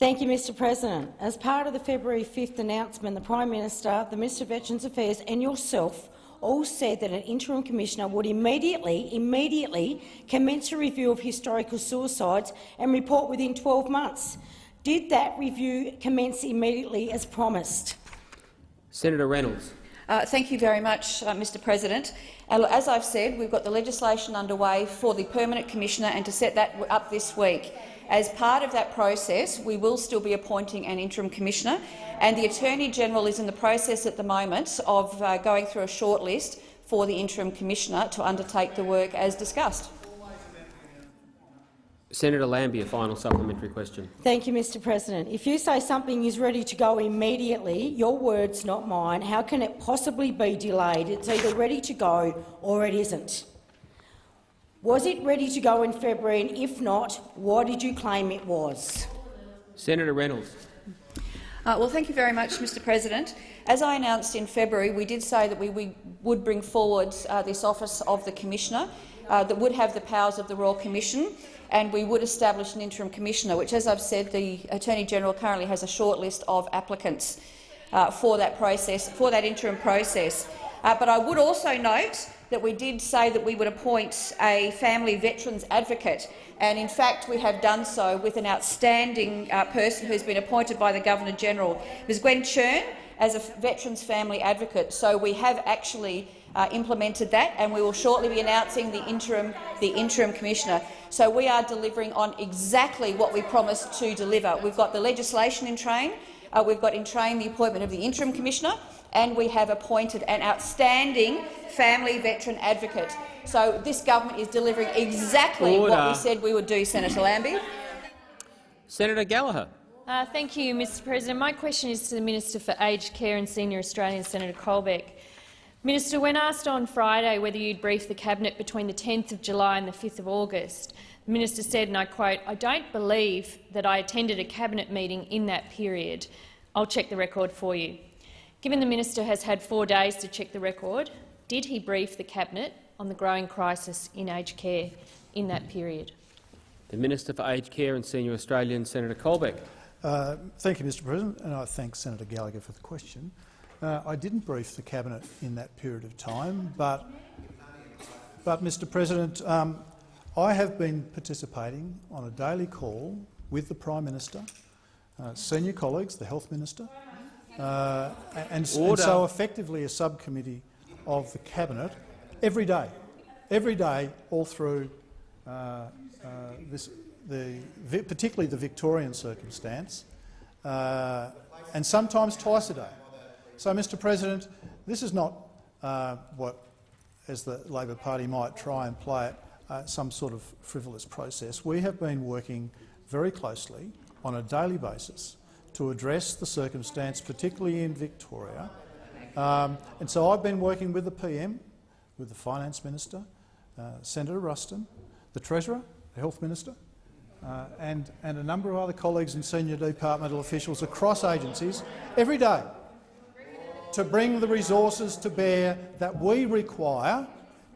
Speaker 14: Thank you, Mr President. As part of the February 5th announcement, the Prime Minister, the Minister of Veterans Affairs and yourself all said that an interim commissioner would immediately, immediately commence a review of historical suicides and report within 12 months. Did that review commence immediately as promised?
Speaker 2: Senator Reynolds.
Speaker 15: Uh, thank you very much, uh, Mr President. Uh, as I've said, we've got the legislation underway for the Permanent Commissioner and to set that up this week. As part of that process, we will still be appointing an interim commissioner, and the Attorney-General is in the process at the moment of uh, going through a shortlist for the interim commissioner to undertake the work as discussed.
Speaker 2: Senator Lambie, a final supplementary question.
Speaker 14: Thank you, Mr President. If you say something is ready to go immediately, your words, not mine, how can it possibly be delayed? It's either ready to go or it isn't. Was it ready to go in February, and if not, why did you claim it was?
Speaker 2: Senator Reynolds.
Speaker 15: Uh, well, thank you very much, Mr President. As I announced in February, we did say that we, we would bring forward uh, this office of the Commissioner uh, that would have the powers of the Royal Commission and we would establish an interim commissioner, which, as I've said, the Attorney-General currently has a short list of applicants uh, for that process, for that interim process. Uh, but I would also note that we did say that we would appoint a family veterans advocate, and in fact we have done so with an outstanding uh, person who has been appointed by the Governor-General, Ms Gwen Cherne, as a veterans family advocate. So we have actually uh, implemented that, and we will shortly be announcing the interim, the interim commissioner. So we are delivering on exactly what we promised to deliver. We've got the legislation in train, uh, we've got in train the appointment of the interim commissioner, and we have appointed an outstanding family veteran advocate. So this government is delivering exactly
Speaker 2: Order.
Speaker 15: what we said we would do, Senator Lambie.
Speaker 2: Senator Gallagher.
Speaker 16: Uh, thank you, Mr President. My question is to the Minister for Aged Care and Senior Australians, Senator Colbeck. Minister, when asked on Friday whether you'd brief the Cabinet between the 10th of July and the 5th of August, the minister said, and I quote, I don't believe that I attended a Cabinet meeting in that period. I'll check the record for you. Given the minister has had four days to check the record, did he brief the Cabinet on the growing crisis in aged care in that period?
Speaker 2: The Minister for Aged Care and Senior Australians, Senator Colbeck.
Speaker 4: Uh, thank you, Mr President, and I thank Senator Gallagher for the question. Uh, I didn't brief the cabinet in that period of time, but, but Mr President, um, I have been participating on a daily call with the Prime Minister, uh, senior colleagues, the Health Minister, uh, and, and, so effectively a subcommittee of the cabinet every day, every day, all through uh, uh, this, the, particularly the Victorian circumstance, uh, and sometimes twice a day. So, Mr President, this is not uh, what, as the Labor Party might try and play it, uh, some sort of frivolous process. We have been working very closely on a daily basis to address the circumstance, particularly in Victoria. Um, and so I've been working with the PM, with the Finance Minister, uh, Senator Ruston, the Treasurer, the Health Minister, uh, and, and a number of other colleagues and senior departmental officials across agencies every day to bring the resources to bear that we require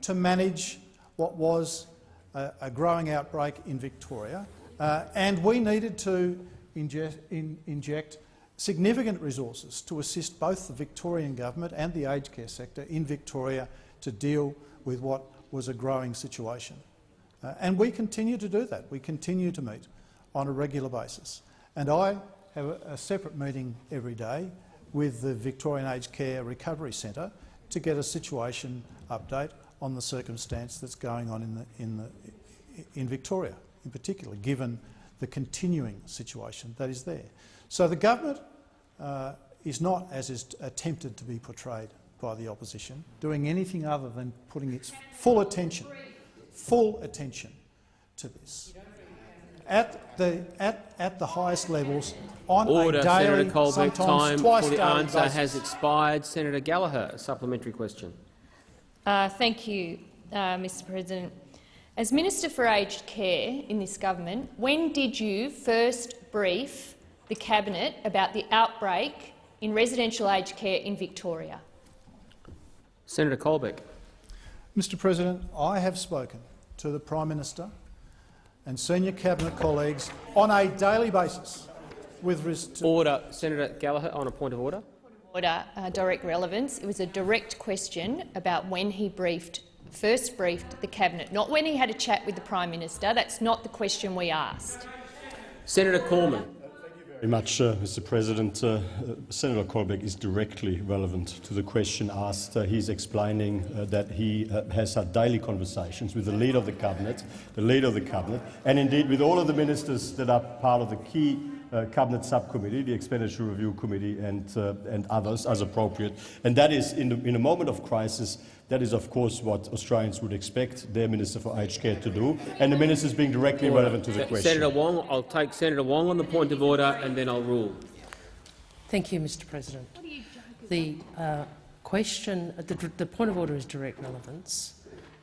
Speaker 4: to manage what was a, a growing outbreak in Victoria. Uh, and we needed to inject, in, inject significant resources to assist both the Victorian government and the aged care sector in Victoria to deal with what was a growing situation. Uh, and we continue to do that. We continue to meet on a regular basis. And I have a, a separate meeting every day with the Victorian Aged Care Recovery Centre to get a situation update on the circumstance that's going on in, the, in, the, in Victoria, in particular, given the continuing situation that is there. So the government uh, is not, as is attempted to be portrayed by the opposition, doing anything other than putting its full attention, full attention to this at the, at, at the highest levels on
Speaker 2: Order,
Speaker 4: a daily,
Speaker 2: Senator Colbeck.
Speaker 4: sometimes
Speaker 2: Time
Speaker 4: twice
Speaker 2: for the
Speaker 4: daily
Speaker 2: answer
Speaker 4: basis.
Speaker 2: has expired. Senator Gallagher, a supplementary question.
Speaker 16: Uh, thank you, uh, Mr President. As Minister for Aged Care in this government, when did you first brief the Cabinet about the outbreak in residential aged care in Victoria?
Speaker 2: Senator Colbeck.
Speaker 4: Mr President, I have spoken to the Prime Minister and senior cabinet colleagues on a daily basis with res-
Speaker 2: Order. Senator Gallagher on a point of order.
Speaker 16: Order, uh, direct relevance. It was a direct question about when he briefed, first briefed the Cabinet, not when he had a chat with the Prime Minister. That's not the question we asked.
Speaker 2: Senator Cormann.
Speaker 5: very much, uh, Mr. President. Uh, uh, Senator Colbeck is directly relevant to the question asked. Uh, he's explaining uh, that he uh, has had daily conversations with the leader of the cabinet, the leader of the cabinet, and indeed with all of the ministers that are part of the key cabinet subcommittee, the expenditure review committee, and uh, and others as appropriate. And that is in, the, in a moment of crisis. That is, of course, what Australians would expect their Minister for Aged Care to do, and the ministers being directly
Speaker 2: Order.
Speaker 5: relevant to the
Speaker 2: Se-
Speaker 5: question.
Speaker 2: Senator Wong. I'll take Senator Wong on the point of order, and then I'll rule.
Speaker 6: Thank you, Mr President. The uh, question, the, the point of order is direct relevance.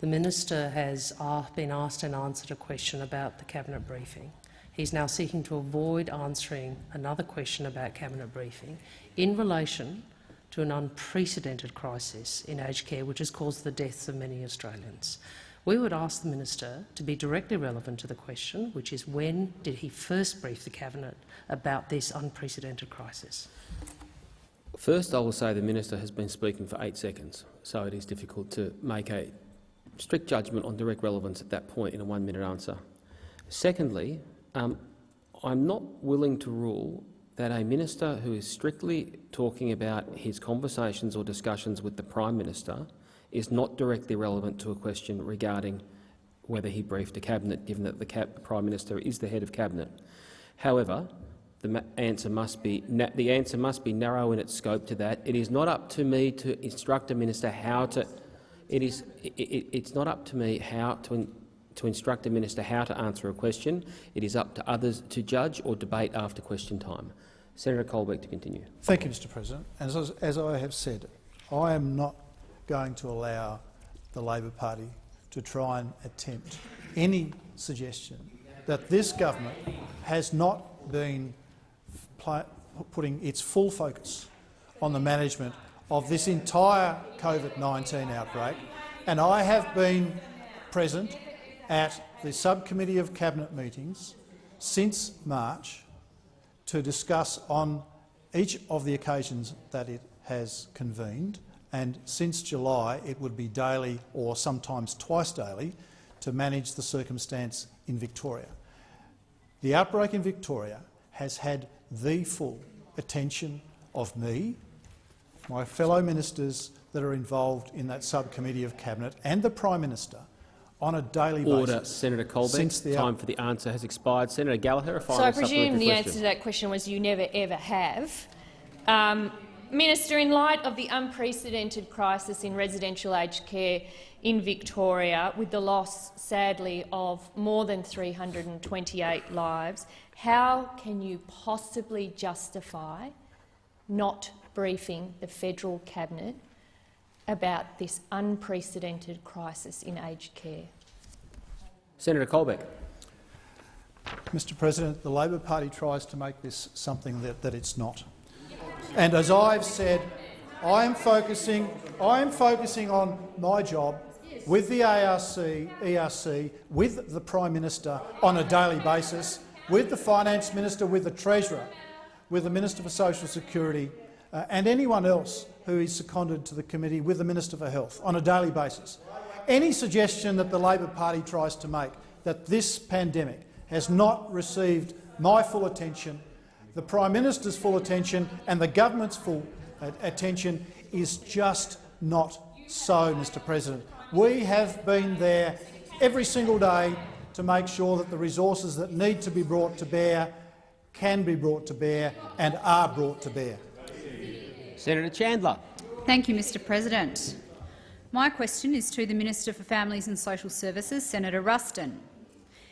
Speaker 6: The minister has uh, been asked and answered a question about the cabinet briefing. He's now seeking to avoid answering another question about cabinet briefing in relation to an unprecedented crisis in aged care which has caused the deaths of many Australians. We would ask the minister to be directly relevant to the question, which is when did he first brief the cabinet about this unprecedented crisis?
Speaker 2: First, I will say the minister has been speaking for eight seconds, so it is difficult to make a strict judgment on direct relevance at that point in a one-minute answer. Secondly, um, I'm not willing to rule that a minister who is strictly talking about his conversations or discussions with the Prime Minister is not directly relevant to a question regarding whether he briefed a cabinet, given that the Prime Minister is the head of cabinet. However, the answer must be the answer must be narrow in its scope to that. It is not up to me to instruct a minister how to. It is. It, it, it's not up to me how to. To instruct a minister how to answer a question. It is up to others to judge or debate after question time. Senator Colbeck to continue.
Speaker 4: Thank you, Mr President. As, as I have said, I am not going to allow the Labor Party to try and attempt any suggestion that this government has not been putting its full focus on the management of this entire COVID-19 outbreak, and I have been present at the subcommittee of cabinet meetings since March to discuss on each of the occasions that it has convened, and since July it would be daily or sometimes twice daily to manage the circumstance in Victoria. The outbreak in Victoria has had the full attention of me, my fellow ministers that are involved in that subcommittee of cabinet and the Prime Minister on a daily
Speaker 2: Order,
Speaker 4: basis.
Speaker 2: Senator Colbeck.
Speaker 4: Since the
Speaker 2: Time for the answer has expired. Senator Gallagher, a final
Speaker 16: So I presume the
Speaker 2: question.
Speaker 16: answer to that question was you never ever have. Um, Minister, in light of the unprecedented crisis in residential aged care in Victoria, with the loss, sadly, of more than 328 lives, how can you possibly justify not briefing the federal cabinet about this unprecedented crisis in aged care?
Speaker 2: Senator Colbeck.
Speaker 4: Mr President, the Labor Party tries to make this something that, that it's not. And as I've said, I am focusing, I am focusing on my job with the ARC, ERC, with the Prime Minister on a daily basis, with the Finance Minister, with the Treasurer, with the Minister for Social Security uh, and anyone else who is seconded to the committee with the Minister for Health on a daily basis. Any suggestion that the Labor Party tries to make that this pandemic has not received my full attention the Prime Minister's full attention and the government's full attention is just not so, Mr President. We have been there every single day to make sure that the resources that need to be brought to bear can be brought to bear and are brought to bear.
Speaker 2: Senator Chandler.
Speaker 17: Thank you, Mr President. My question is to the Minister for Families and Social Services, Senator Ruston.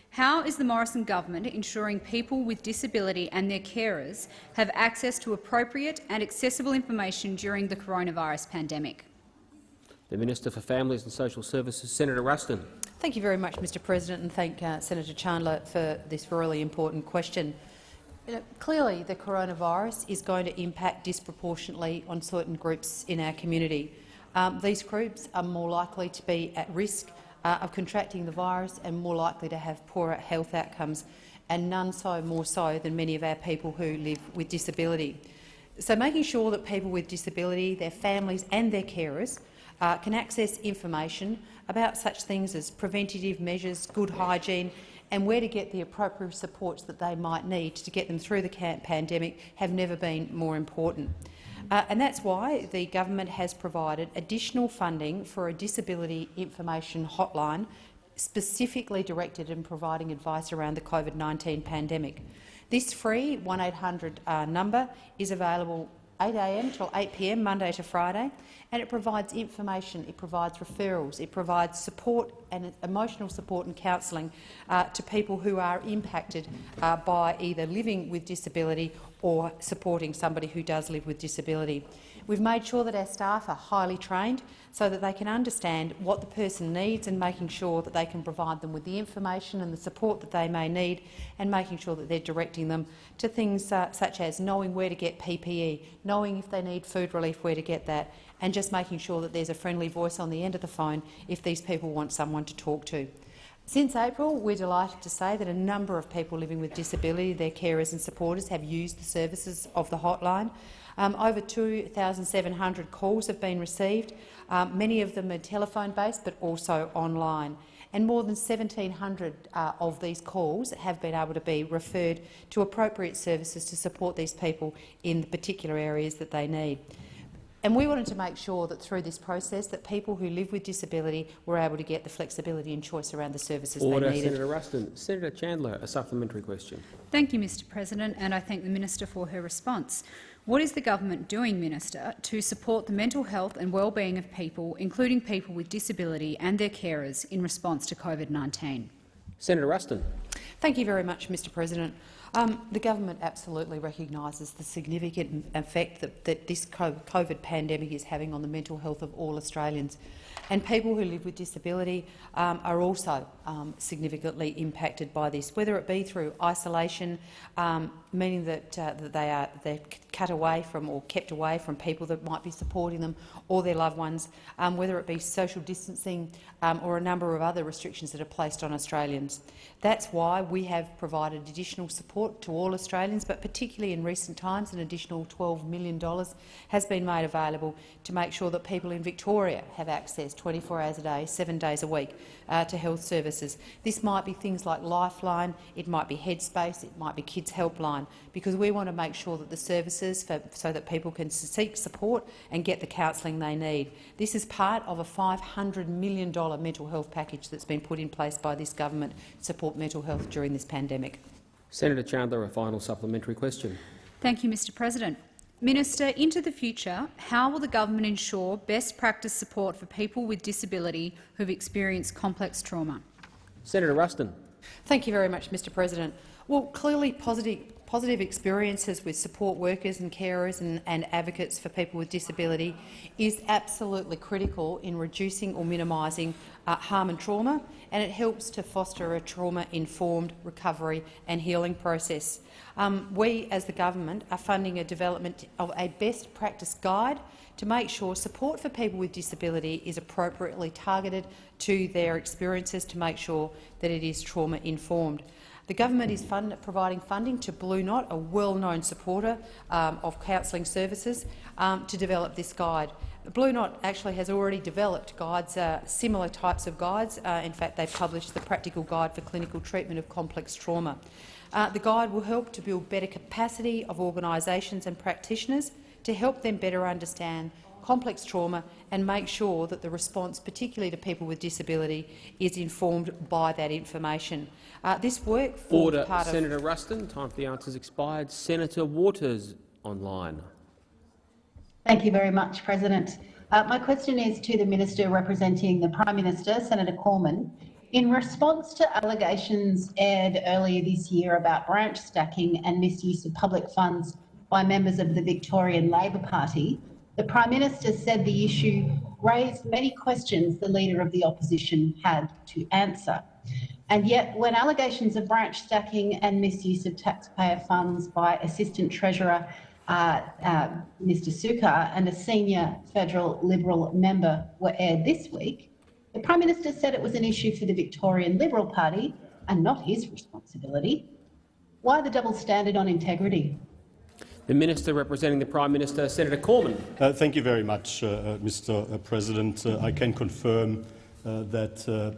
Speaker 17: How is the Morrison government ensuring people with disability and their carers have access to appropriate and accessible information during the coronavirus pandemic?
Speaker 2: The Minister for Families and Social Services, Senator Ruston.
Speaker 18: Thank you very much, Mr President, and thank uh, Senator Chandler for this really important question. You know, clearly, the coronavirus is going to impact disproportionately on certain groups in our community. Um, these groups are more likely to be at risk uh, of contracting the virus and more likely to have poorer health outcomes, and none so more so than many of our people who live with disability. So making sure that people with disability, their families and their carers uh, can access information about such things as preventative measures, good hygiene and where to get the appropriate supports that they might need to get them through the pandemic have never been more important. Uh, and that's why the government has provided additional funding for a disability information hotline specifically directed in providing advice around the COVID-19 pandemic. This free 1800 uh, number is available 8am till 8pm Monday to Friday, and it provides information, it provides referrals, it provides support and emotional support and counselling uh, to people who are impacted uh, by either living with disability or supporting somebody who does live with disability. We've made sure that our staff are highly trained so that they can understand what the person needs and making sure that they can provide them with the information and the support that they may need and making sure that they're directing them to things uh, such as knowing where to get PPE, knowing if they need food relief, where to get that, and just making sure that there's a friendly voice on the end of the phone if these people want someone to talk to. Since April, we're delighted to say that a number of people living with disability, their carers and supporters, have used the services of the hotline. Um, over 2,700 calls have been received. Um, many of them are telephone-based, but also online. And more than 1,700 uh, of these calls have been able to be referred to appropriate services to support these people in the particular areas that they need. And we wanted to make sure that through this process that people who live with disability were able to get the flexibility and choice around the services
Speaker 2: Order,
Speaker 18: they needed.
Speaker 2: Senator Ruston. Senator Chandler, a supplementary question.
Speaker 17: Thank you, Mr President, and I thank the minister for her response. What is the government doing, Minister, to support the mental health and well-being of people, including people with disability and their carers, in response to COVID-19?
Speaker 2: Senator Ruston.
Speaker 18: Thank you very much, Mr President. Um, the government absolutely recognises the significant effect that, that this COVID pandemic is having on the mental health of all Australians. And people who live with disability um, are also um, significantly impacted by this, whether it be through isolation, um, meaning that, uh, that they are they're cut away from or kept away from people that might be supporting them or their loved ones, um, whether it be social distancing um, or a number of other restrictions that are placed on Australians. That's why we have provided additional support to all Australians, but particularly in recent times an additional $12 million has been made available to make sure that people in Victoria have access 24 hours a day, seven days a week uh, to health services. This might be things like Lifeline, it might be Headspace, it might be Kids Helpline, because we want to make sure that the services for, so that people can seek support and get the counselling they need. This is part of a $500 million mental health package that's been put in place by this government to support mental health during this pandemic.
Speaker 2: Senator Chandler, a final supplementary question.
Speaker 17: Thank you, Mr President. Minister, into the future, how will the government ensure best practice support for people with disability who have experienced complex trauma?
Speaker 2: Senator Ruston.
Speaker 18: Thank you very much, Mr President. Well, clearly positive, positive experiences with support workers and carers and, and advocates for people with disability is absolutely critical in reducing or minimising uh, harm and trauma, and it helps to foster a trauma-informed recovery and healing process. Um, we, as the government, are funding a development of a best practice guide to make sure support for people with disability is appropriately targeted to their experiences to make sure that it is trauma-informed. The government is fund providing funding to Blue Knot, a well-known supporter um, of counselling services, um, to develop this guide. Blue Knot actually has already developed guides, uh, similar types of guides. Uh, in fact, they published the Practical Guide for Clinical Treatment of Complex Trauma. Uh, the guide will help to build better capacity of organisations and practitioners to help them better understand complex trauma and make sure that the response, particularly to people with disability, is informed by that information. Uh, this work formed
Speaker 2: Order.
Speaker 18: part
Speaker 2: Senator
Speaker 18: of
Speaker 2: Ruston. Time for the answers expired. Senator Waters online.
Speaker 19: Thank you very much, President. Uh, my question is to the Minister representing the Prime Minister, Senator Cormann. In response to allegations aired earlier this year about branch stacking and misuse of public funds by members of the Victorian Labor Party, the Prime Minister said the issue raised many questions the Leader of the Opposition had to answer. And yet, when allegations of branch stacking and misuse of taxpayer funds by Assistant Treasurer uh, uh, Mr Sukkar and a senior federal Liberal member were aired this week, the Prime Minister said it was an issue for the Victorian Liberal Party and not his responsibility. Why the double standard on integrity?
Speaker 2: The Minister representing the Prime Minister, Senator Cormann.
Speaker 5: Uh, thank you very much, uh, uh Mr. President. Uh, I can confirm uh, that uh,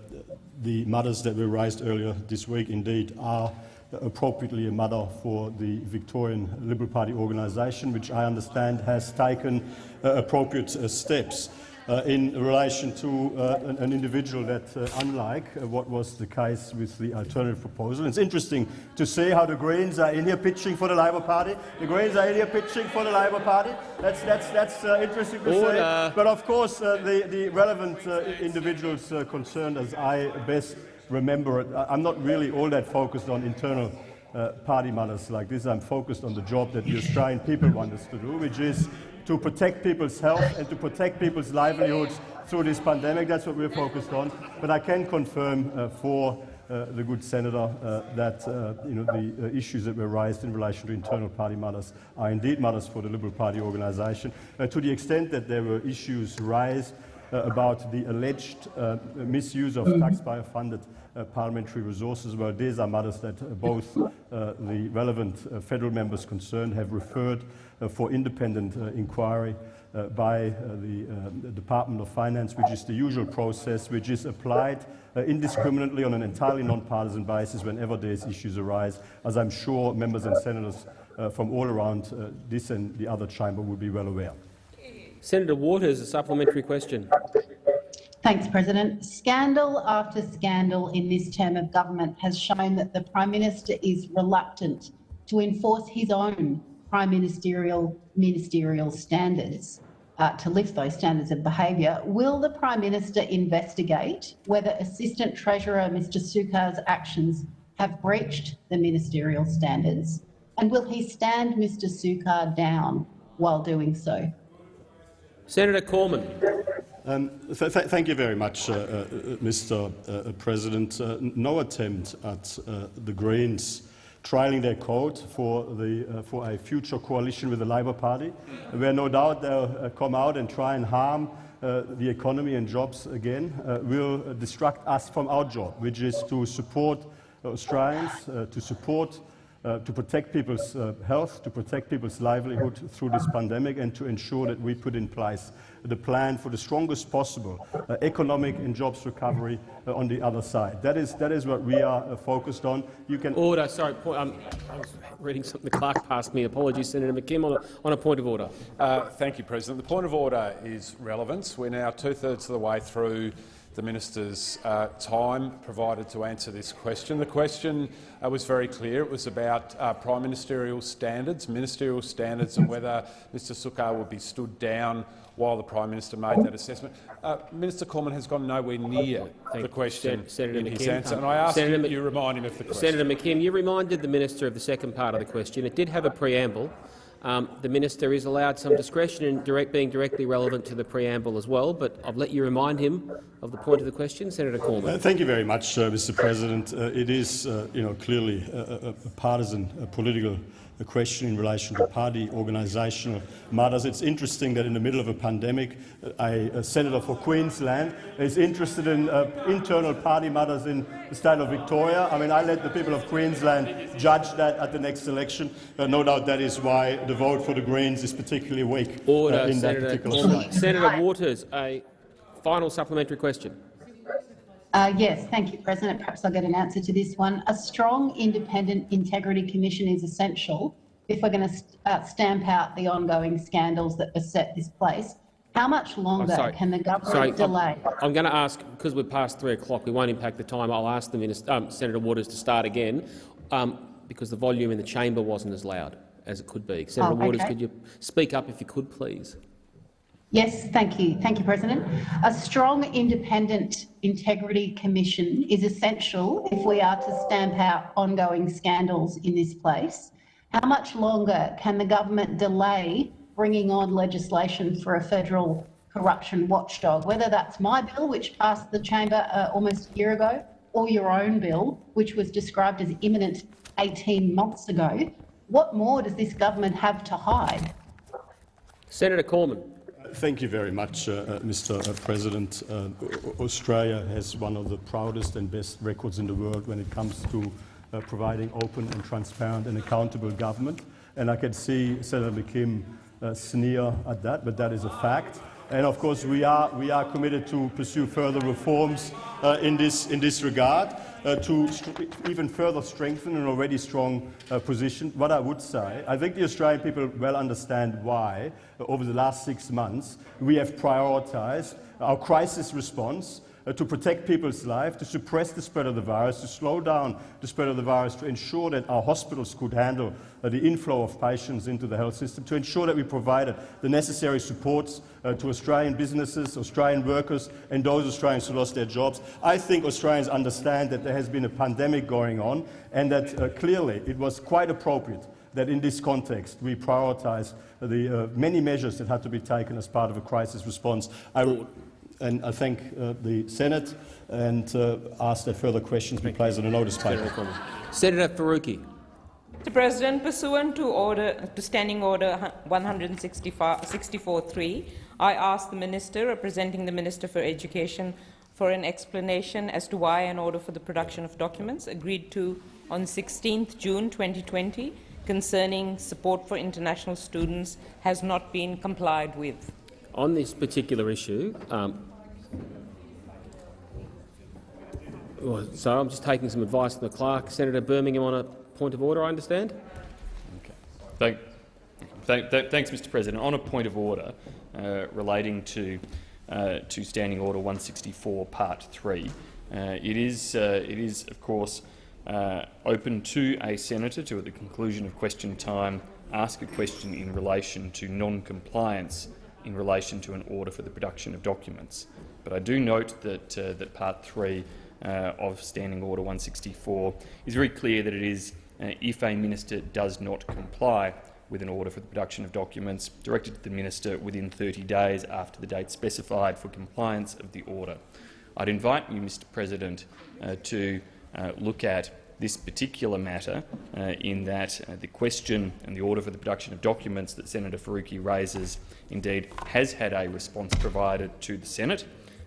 Speaker 5: the matters that were raised earlier this week indeed are appropriately a matter for the Victorian Liberal Party organisation, which I understand has taken uh, appropriate uh, steps. Uh, in relation to uh, an, an, individual that, uh, unlike uh, what was the case with the alternative proposal, it's interesting to see how the Greens are in here pitching for the Labor Party. The Greens are in here pitching for the Labor Party. That's, that's, that's uh, interesting to see. But of course, the, the relevant individuals concerned, as I best remember it. I'm not really all that focused on internal uh, party matters like this. I'm focused on the job that the Australian people want us to do, which is to protect people's health and to protect people's livelihoods through this pandemic. That's what we're focused on. But I can confirm uh, for uh, the good senator uh, that uh, you know, the uh, issues that were raised in relation to internal party matters are indeed matters for the Liberal Party organisation. Uh, to the extent that there were issues raised about the alleged misuse of taxpayer-funded parliamentary resources. Well, these are matters that both the relevant federal members concerned have referred Uh, for independent uh, inquiry uh, by uh, the, the, Department of Finance, which is the usual process, which is applied indiscriminately on an entirely non-partisan basis whenever these issues arise, as I'm sure members and senators from all around this and the other chamber will be well aware.
Speaker 2: Senator Waters, a supplementary question.
Speaker 19: Thanks, President. Scandal after scandal in this term of government has shown that the Prime Minister is reluctant to enforce his own prime ministerial ministerial standards uh, to lift those standards of behaviour. Will the Prime Minister investigate whether Assistant Treasurer Mr Sukkar's actions have breached the ministerial standards? And will he stand Mr Sukkar down while doing so?
Speaker 2: Senator Cormann.
Speaker 5: Um, th th thank you very much, uh, uh, Mr. Uh, President. Uh, no attempt at uh, the Greens trialling their code for, the, uh, for a future coalition with the Labour Party, where no doubt they'll uh, come out and try and harm uh, the economy and jobs again, uh, will distract us from our job, which is to support Australians, to support uh, to protect people's uh, health, to protect people's livelihood through this pandemic, and to ensure that we put in place the plan for the strongest possible uh, economic and jobs recovery uh, on the other side. That is, that is what we are uh, focused on.
Speaker 2: You can order. Sorry, point, um, I was reading something. The clerk passed me. Apologies, Senator McKim, on a, on a point of order.
Speaker 20: Uh, thank you, President. The point of order is relevance. We're now two-thirds of the way through the minister's uh, time provided to answer this question. The question uh, was very clear. It was about uh, prime ministerial standards, ministerial standards, and whether Mr Sukkar would be stood down while the Prime Minister made that assessment. Uh, Minister Cormann has gone nowhere near the question
Speaker 2: Senator
Speaker 20: in
Speaker 2: McKim,
Speaker 20: his answer, and I ask
Speaker 2: Senator
Speaker 20: you, you remind him of the question.
Speaker 2: Senator McKim, you reminded the minister of the second part of the question. It did have a preamble. Um, the minister is allowed some discretion in direct, being directly relevant to the preamble as well, but I'll let you remind him of the point of the question. Senator Cormann.
Speaker 5: Uh, thank you very much, uh, Mr. President. Uh, it is, uh, you know, clearly a, a, a partisan a political a question in relation to party organisational matters. It's interesting that in the middle of a pandemic, a, a senator for Queensland is interested in uh, internal party matters in the state of Victoria. I mean, I let the people of Queensland judge that at the next election. Uh, no doubt that is why the vote for the Greens is particularly weak uh,
Speaker 2: Order,
Speaker 5: in
Speaker 2: Senator,
Speaker 5: that particular state.
Speaker 2: Senator Waters, a final supplementary question.
Speaker 19: Uh, yes, thank you, President. Perhaps I'll get an answer to this one. A strong, independent integrity commission is essential if we're going to st uh, stamp out the ongoing scandals that beset this place. How much longer
Speaker 2: sorry.
Speaker 19: can the government
Speaker 2: Sorry,
Speaker 19: delay?
Speaker 2: I'm, going to ask, because we're past three o'clock, we won't impact the time. I'll ask the minister, um, Senator Waters to start again, um, because the volume in the chamber wasn't as loud as it could be. Senator
Speaker 19: Oh,
Speaker 2: Waters, could you speak up if you could, please?
Speaker 19: Yes, thank you. Thank you, President. A strong, independent integrity commission is essential if we are to stamp out ongoing scandals in this place. How much longer can the government delay bringing on legislation for a federal corruption watchdog, whether that's my bill, which passed the chamber uh, almost a year ago, or your own bill, which was described as imminent 18 months ago? What more does this government have to hide?
Speaker 2: Senator Cormann.
Speaker 5: Thank you very much, uh, uh, Mr. uh, President. Uh, Australia has one of the proudest and best records in the world when it comes to uh, providing open and transparent and accountable government. And I can see Senator McKim uh, sneer at that, but that is a fact. And of course, we are, we are committed to pursue further reforms uh, in, this, in this regard uh, to even further strengthen an already strong uh, position. What I would say, I think the Australian people well understand why, uh, over the last six months, we have prioritised our crisis response uh, to protect people's lives, to suppress the spread of the virus, to slow down the spread of the virus, to ensure that our hospitals could handle uh, the inflow of patients into the health system, to ensure that we provided the necessary supports uh, to Australian businesses, Australian workers and those Australians who lost their jobs. I think Australians understand that there has been a pandemic going on and that uh, clearly it was quite appropriate that in this context we prioritise the uh, many measures that had to be taken as part of a crisis response. I and I thank uh, the Senate and uh, ask that further questions be placed on a notice paper.
Speaker 2: Senator Faruqi.
Speaker 8: Mr. President, pursuant to order to Standing Order 164.3, I ask the Minister representing the Minister for Education for an explanation as to why an order for the production of documents agreed to on 16 June 2020 concerning support for international students has not been complied with.
Speaker 2: On this particular issue, um, well, so I'm just taking some advice from the clerk. Senator Birmingham on a point of order, I understand.
Speaker 9: Thank, thank, th thanks, Mr. President. On a point of order uh, relating to uh, to Standing Order 164, Part 3, uh, it is uh, it is of course uh, open to a senator to, at the conclusion of question time, ask a question in relation to non-compliance in relation to an order for the production of documents. But I do note that uh, that Part 3 uh, of Standing Order 164 is very clear that it is uh, if a minister does not comply with an order for the production of documents directed to the minister within 30 days after the date specified for compliance of the order. I'd invite you, Mr President, uh, to uh, look at this particular matter uh, in that uh, the question and the order for the production of documents that Senator Faruqi raises indeed has had a response provided to the Senate.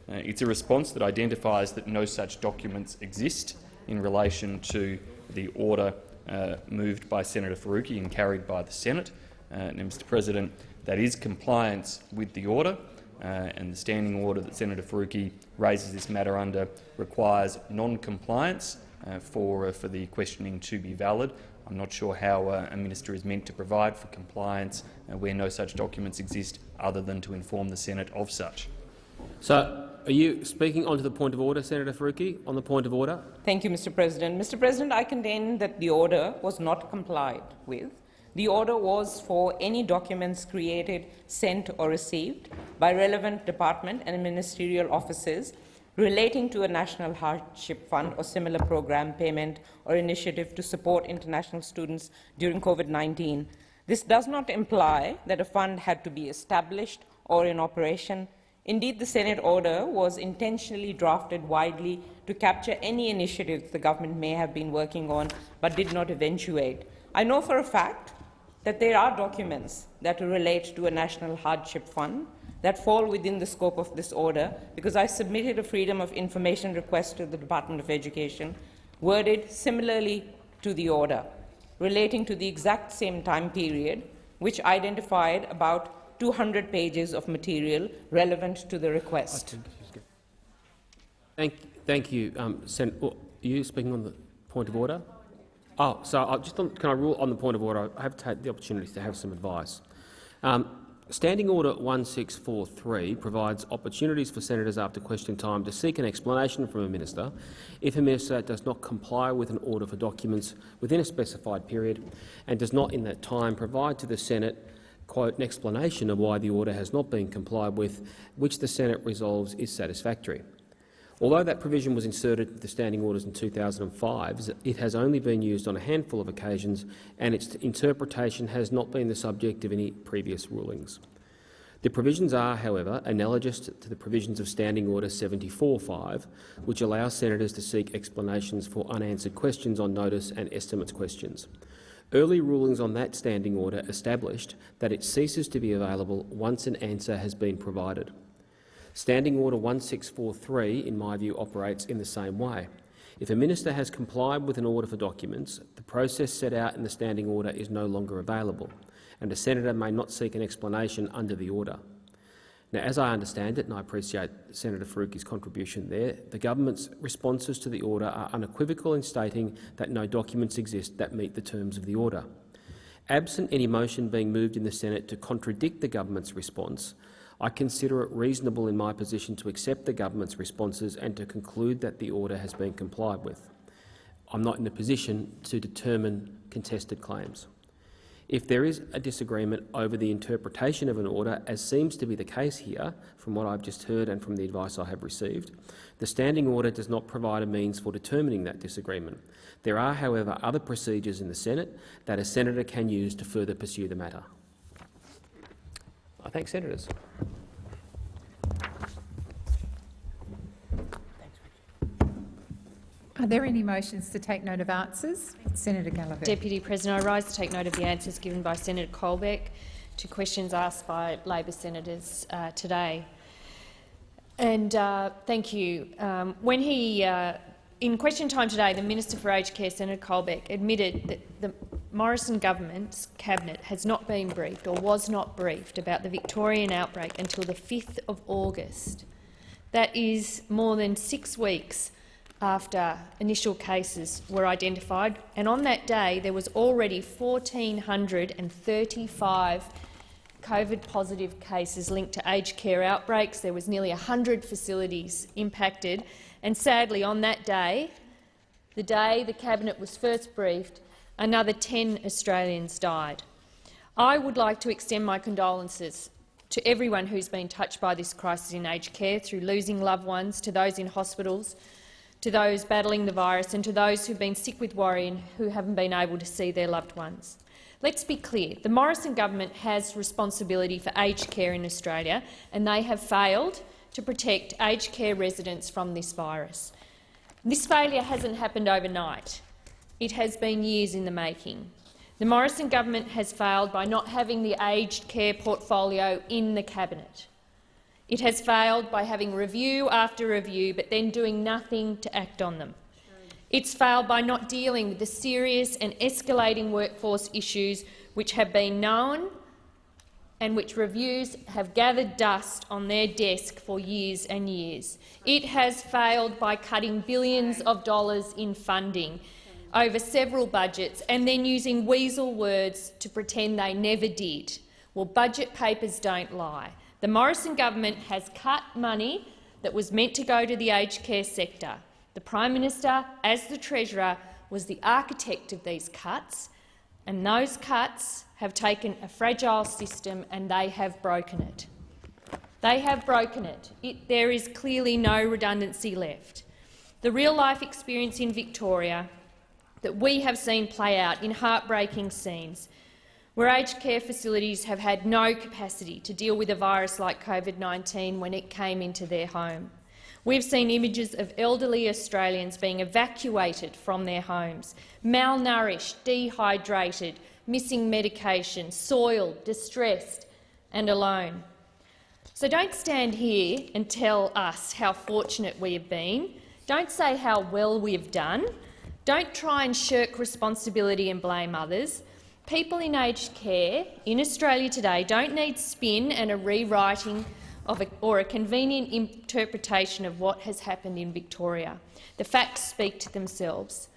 Speaker 9: Uh, it's a response that identifies that no such documents exist in relation to the order uh, moved by Senator Faruqi and carried by the Senate. Uh, now, Mr President, that is compliance with the order, uh, and the standing order that Senator Faruqi raises this matter under requires non-compliance uh, for, uh, for the questioning to be valid. I'm not sure how a minister is meant to provide for compliance where no such documents exist other than to inform the Senate of such.
Speaker 2: So, are you speaking onto the point of order, Senator Faruqi, on the point of order?
Speaker 8: Thank you, Mr. President. Mr. President, I contend that the order was not complied with. The order was for any documents created, sent or received by relevant department and ministerial offices relating to a national hardship fund or similar program payment or initiative to support international students during COVID-19. This does not imply that a fund had to be established or in operation. Indeed, the Senate order was intentionally drafted widely to capture any initiatives the government may have been working on but did not eventuate. I know for a fact that there are documents that relate to a national hardship fund that fall within the scope of this order because I submitted a Freedom of Information request to the Department of Education, worded similarly to the order, relating to the exact same time period, which identified about 200 pages of material relevant to the request.
Speaker 2: Thank, thank you, um, Sen oh, you speaking on the point of order? Oh, so I'll just on, can I rule on the point of order? I have had the opportunity to have some advice. Um, Standing Order 1643 provides opportunities for senators after question time to seek an explanation from a minister if a minister does not comply with an order for documents within a specified period and does not in that time provide to the Senate quote, an explanation of why the order has not been complied with, which the Senate resolves is satisfactory. Although that provision was inserted into the standing orders in 2005, it has only been used on a handful of occasions and its interpretation has not been the subject of any previous rulings. The provisions are, however, analogous to the provisions of Standing Order 74.5, which allow senators to seek explanations for unanswered questions on notice and estimates questions. Early rulings on that standing order established that it ceases to be available once an answer has been provided. Standing Order 1643, in my view, operates in the same way. If a minister has complied with an order for documents, the process set out in the standing order is no longer available, and a senator may not seek an explanation under the order. Now, as I understand it, and I appreciate Senator Faruqi's contribution there, the government's responses to the order are unequivocal in stating that no documents exist that meet the terms of the order. Absent any motion being moved in the Senate to contradict the government's response, I consider it reasonable in my position to accept the government's responses and to conclude that the order has been complied with. I'm not in a position to determine contested claims. If there is a disagreement over the interpretation of an order, as seems to be the case here, from what I've just heard and from the advice I have received, the standing order does not provide a means for determining that disagreement. There are, however, other procedures in the Senate that a senator can use to further pursue the matter. I thank senators.
Speaker 17: Are there any motions to take note of answers? Senator Gallagher.
Speaker 16: Deputy President, I rise to take note of the answers given by Senator Colbeck to questions asked by Labor senators uh, today. And uh, thank you. Um, when he, uh, in question time today, the Minister for Aged Care, Senator Colbeck, admitted that the Morrison government's cabinet has not been briefed or was not briefed about the Victorian outbreak until the 5th of August. That is more than six weeks after initial cases were identified, and on that day there was already 1,435 COVID-positive cases linked to aged care outbreaks. There was nearly 100 facilities impacted, and sadly on that day, the day the cabinet was first briefed, another 10 Australians died. I would like to extend my condolences to everyone who's been touched by this crisis in aged care through losing loved ones, to those in hospitals, to those battling the virus and to those who've been sick with worry and who haven't been able to see their loved ones. Let's be clear. The Morrison government has responsibility for aged care in Australia and they have failed to protect aged care residents from this virus. This failure hasn't happened overnight. It has been years in the making. The Morrison government has failed by not having the aged care portfolio in the cabinet. It has failed by having review after review but then doing nothing to act on them. It's failed by not dealing with the serious and escalating workforce issues which have been known and which reviews have gathered dust on their desk for years and years. It has failed by cutting billions of dollars in funding over several budgets and then using weasel words to pretend they never did. Well, budget papers don't lie. The Morrison government has cut money that was meant to go to the aged care sector. The Prime Minister, as the Treasurer, was the architect of these cuts, and those cuts have taken a fragile system and they have broken it. They have broken it. it. There is clearly no redundancy left. The real-life experience in Victoria that we have seen play out in heartbreaking scenes where aged care facilities have had no capacity to deal with a virus like COVID-19 when it came into their home. We've seen images of elderly Australians being evacuated from their homes, malnourished, dehydrated, missing medication, soiled, distressed and alone. So don't stand here and tell us how fortunate we have been. Don't say how well we have done. Don't try and shirk responsibility and blame others. People in aged care in Australia today don't need spin and a rewriting of a, or a convenient interpretation of what has happened in Victoria. The facts speak to themselves.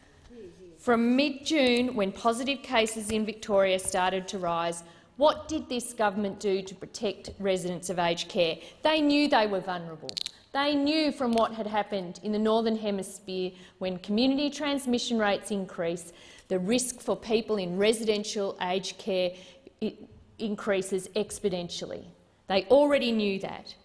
Speaker 16: From mid-June, when positive cases in Victoria started to rise, what did this government do to protect residents of aged care? They knew they were vulnerable. They knew from what had happened in the Northern Hemisphere when community transmission rates increase, the risk for people in residential aged care increases exponentially. They already knew that.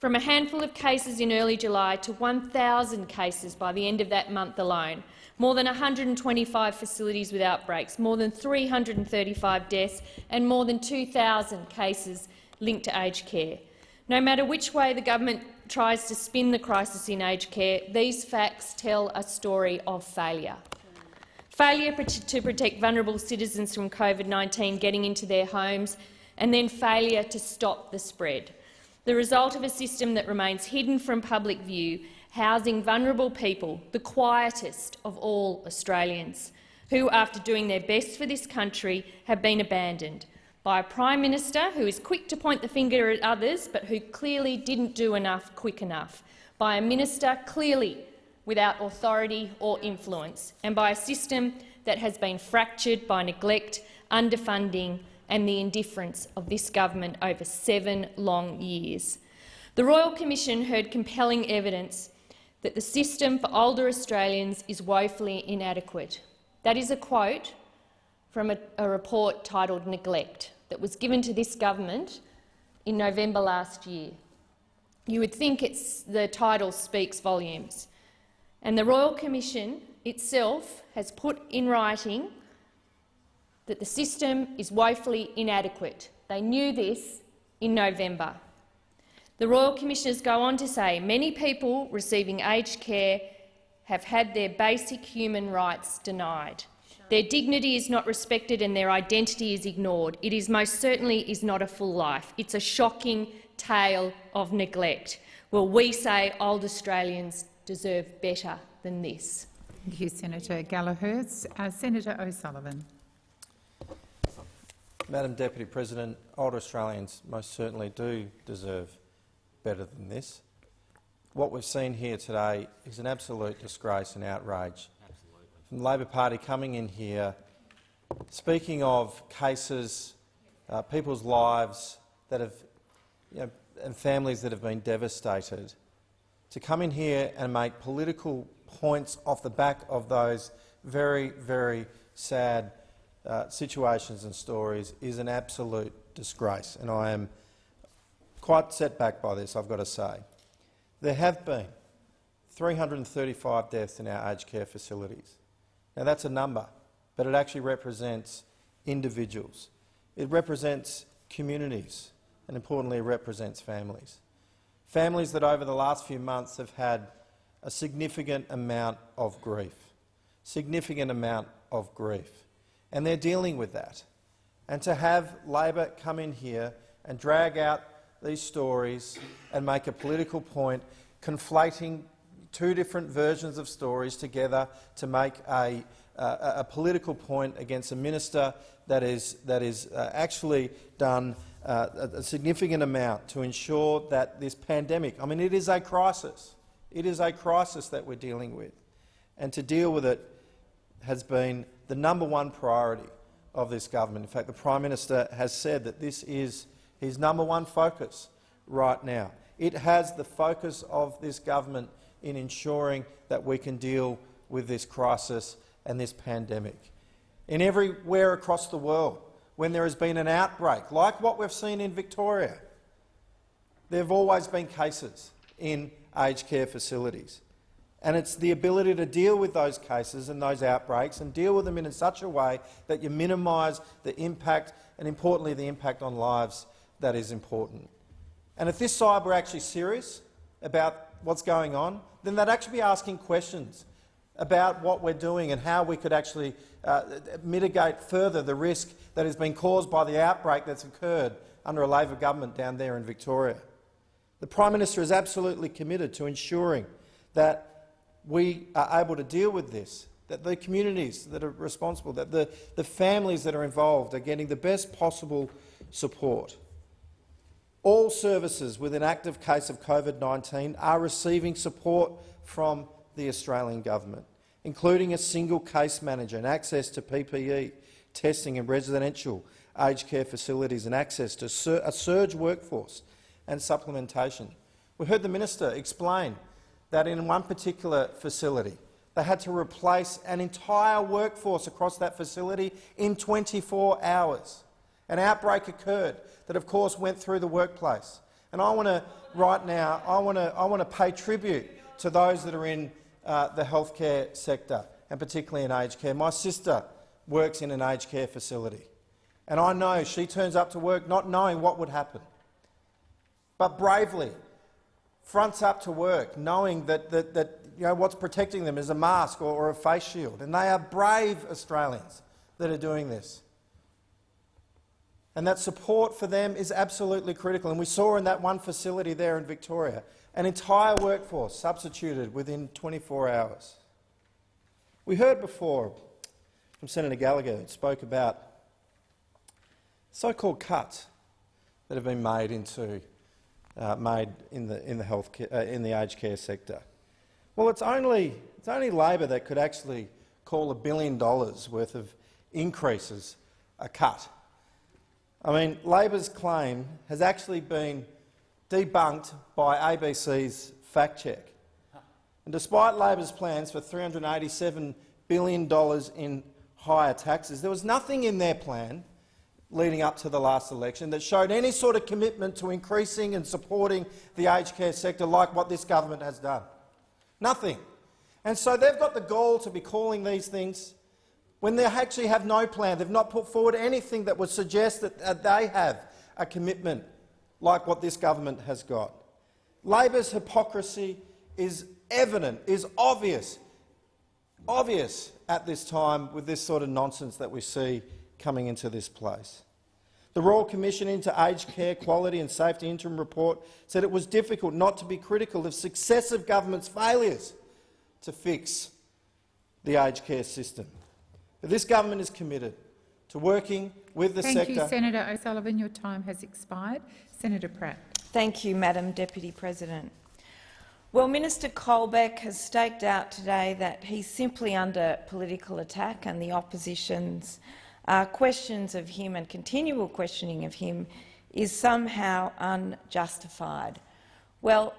Speaker 16: From a handful of cases in early July to 1,000 cases by the end of that month alone, more than 125 facilities with outbreaks, more than 335 deaths and more than 2,000 cases linked to aged care. No matter which way the government tries to spin the crisis in aged care, these facts tell a story of failure. Failure to protect vulnerable citizens from COVID-19 getting into their homes and then failure to stop the spread. The result of a system that remains hidden from public view housing vulnerable people, the quietest of all Australians, who, after doing their best for this country, have been abandoned by a Prime Minister who is quick to point the finger at others but who clearly didn't do enough quick enough, by a minister clearly without authority or influence, and by a system that has been fractured by neglect, underfunding and the indifference of this government over seven long years. The Royal Commission heard compelling evidence that the system for older Australians is woefully inadequate. That is a quote from a, a, report titled Neglect that was given to this government in November last year. You would think the title speaks volumes. And the Royal Commission itself has put in writing that the system is woefully inadequate. They knew this in November. The Royal Commissioners go on to say many people receiving aged care have had their basic human rights denied. Their dignity is not respected and their identity is ignored. It is most certainly is not a full life. It's a shocking tale of neglect. Well, we say old Australians deserve better than this.
Speaker 21: Thank you, Senator Gallagher. Uh, Senator O'Sullivan.
Speaker 22: Madam Deputy President, old Australians most certainly do deserve better than this. What we've seen here today is an absolute disgrace and outrage. Absolutely. From the Labor Party coming in here, speaking of cases, uh, people's lives that have, you know, and families that have been devastated, to come in here and make political points off the back of those very, very sad uh, situations and stories is an absolute disgrace, and I am quite set back by this, I've got to say. There have been 335 deaths in our aged care facilities. Now, that's a number, but it actually represents individuals. It represents communities, and importantly, it represents families. Families that over the last few months have had a significant amount of grief, significant amount of grief, and they're dealing with that. And to have Labor come in here and drag out these stories and make a political point, conflating two different versions of stories together to make a, uh, a political point against a minister that is, that is uh, actually done uh, a significant amount to ensure that this pandemic, I mean, it is a crisis. It is a crisis that we're dealing with. And to deal with it has been the number one priority of this government. In fact, the Prime Minister has said that this is his number one focus right now. It has the focus of this government in ensuring that we can deal with this crisis and this pandemic. In everywhere across the world, when there has been an outbreak, like what we've seen in Victoria, there have always been cases in aged care facilities. And it's the ability to deal with those cases and those outbreaks and deal with them in such a way that you minimise the impact and, importantly, the impact on lives that is important. And if this side were actually serious about what's going on, then they'd actually be asking questions about what we're doing and how we could actually uh, mitigate further the risk that has been caused by the outbreak that's occurred under a Labor government down there in Victoria. The Prime Minister is absolutely committed to ensuring that we are able to deal with this, that the communities that are responsible, that the, the families that are involved are getting the best possible support. All services with an active case of COVID-19 are receiving support from the Australian government, including a single case manager and access to PPE, testing in residential aged care facilities and access to a surge workforce and supplementation. We heard the minister explain that in one particular facility they had to replace an entire workforce across that facility in 24 hours. An outbreak occurred that, of course, went through the workplace. And I want to, right now, I want to, I want to pay tribute to those that are in uh, the healthcare sector, and particularly in aged care. My sister works in an aged care facility, and I know she turns up to work not knowing what would happen, but bravely fronts up to work, knowing that, that, that you know, what's protecting them is a mask or, or a face shield. And they are brave Australians that are doing this. And that support for them is absolutely critical. And we saw in that one facility there in Victoria, an entire workforce substituted within 24 hours. We heard before from Senator Gallagher who spoke about so-called cuts that have been made into uh, made in the in the health care, uh, in the aged care sector. Well, it's only it's only Labor that could actually call a billion dollars worth of increases a cut. I mean, Labor's claim has actually been debunked by ABC's fact check. And despite Labor's plans for $387 billion in higher taxes, there was nothing in their plan leading up to the last election that showed any sort of commitment to increasing and supporting the aged care sector like what this government has done. Nothing. And so they've got the goal to be calling these things when they actually have no plan. They've not put forward anything that would suggest that they have a commitment like what this government has got. Labor's hypocrisy is evident, is obvious, obvious at this time with this sort of nonsense that we see coming into this place. The Royal Commission into Aged Care Quality and Safety interim report said it was difficult not to be critical of successive governments' failures to fix the aged care system. But this government is committed to working with the
Speaker 21: Thank
Speaker 22: sector.
Speaker 21: Thank you, Senator O'Sullivan. Your time has expired. Senator Pratt.
Speaker 23: Thank you, Madam Deputy President. Well, Minister Colbeck has staked out today that he's simply under political attack and the opposition's uh, questions of him and continual questioning of him is somehow unjustified. Well,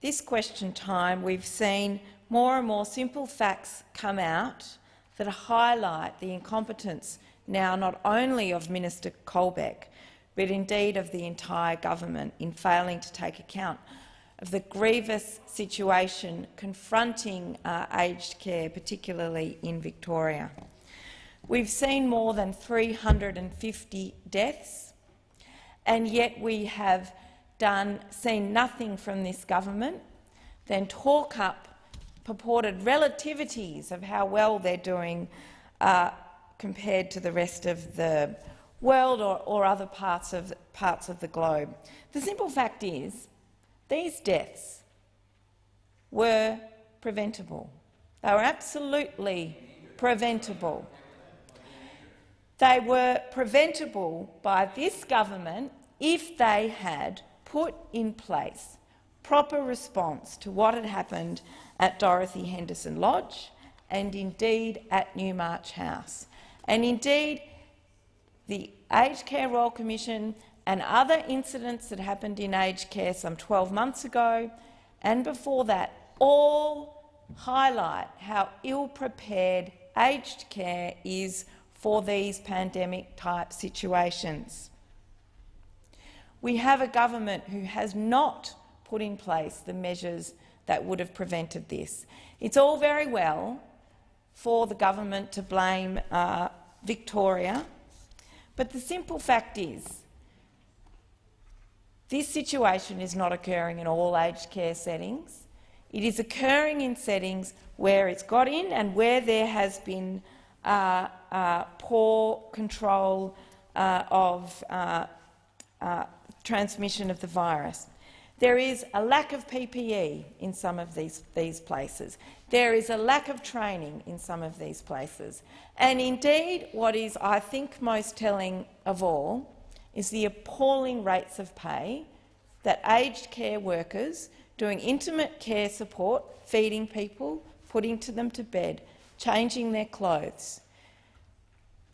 Speaker 23: this question time we've seen more and more simple facts come out that highlight the incompetence now not only of Minister Colbeck, but indeed of the entire government in failing to take account of the grievous situation confronting uh, aged care, particularly in Victoria. We've seen more than 350 deaths, and yet we have done, seen nothing from this government than talk up purported relativities of how well they're doing uh, compared to the rest of the world or, or other parts of, parts of the globe. The simple fact is these deaths were preventable. They were absolutely preventable. They were preventable by this government if they had put in place proper response to what had happened at Dorothy Henderson Lodge and indeed at Newmarch House. And indeed, the Aged Care Royal Commission and other incidents that happened in aged care some 12 months ago and before that all highlight how ill-prepared aged care is for these pandemic-type situations. We have a government who has not put in place the measures that would have prevented this. It's all very well for the government to blame uh, Victoria, but the simple fact is this situation is not occurring in all aged care settings. It is occurring in settings where it's got in and where there has been uh, uh, poor control uh, of uh, uh, transmission of the virus. There is a lack of PPE in some of these, these places. There is a lack of training in some of these places. And indeed, what is, I think, most telling of all is the appalling rates of pay that aged care workers doing intimate care support, feeding people, putting to them to bed, changing their clothes,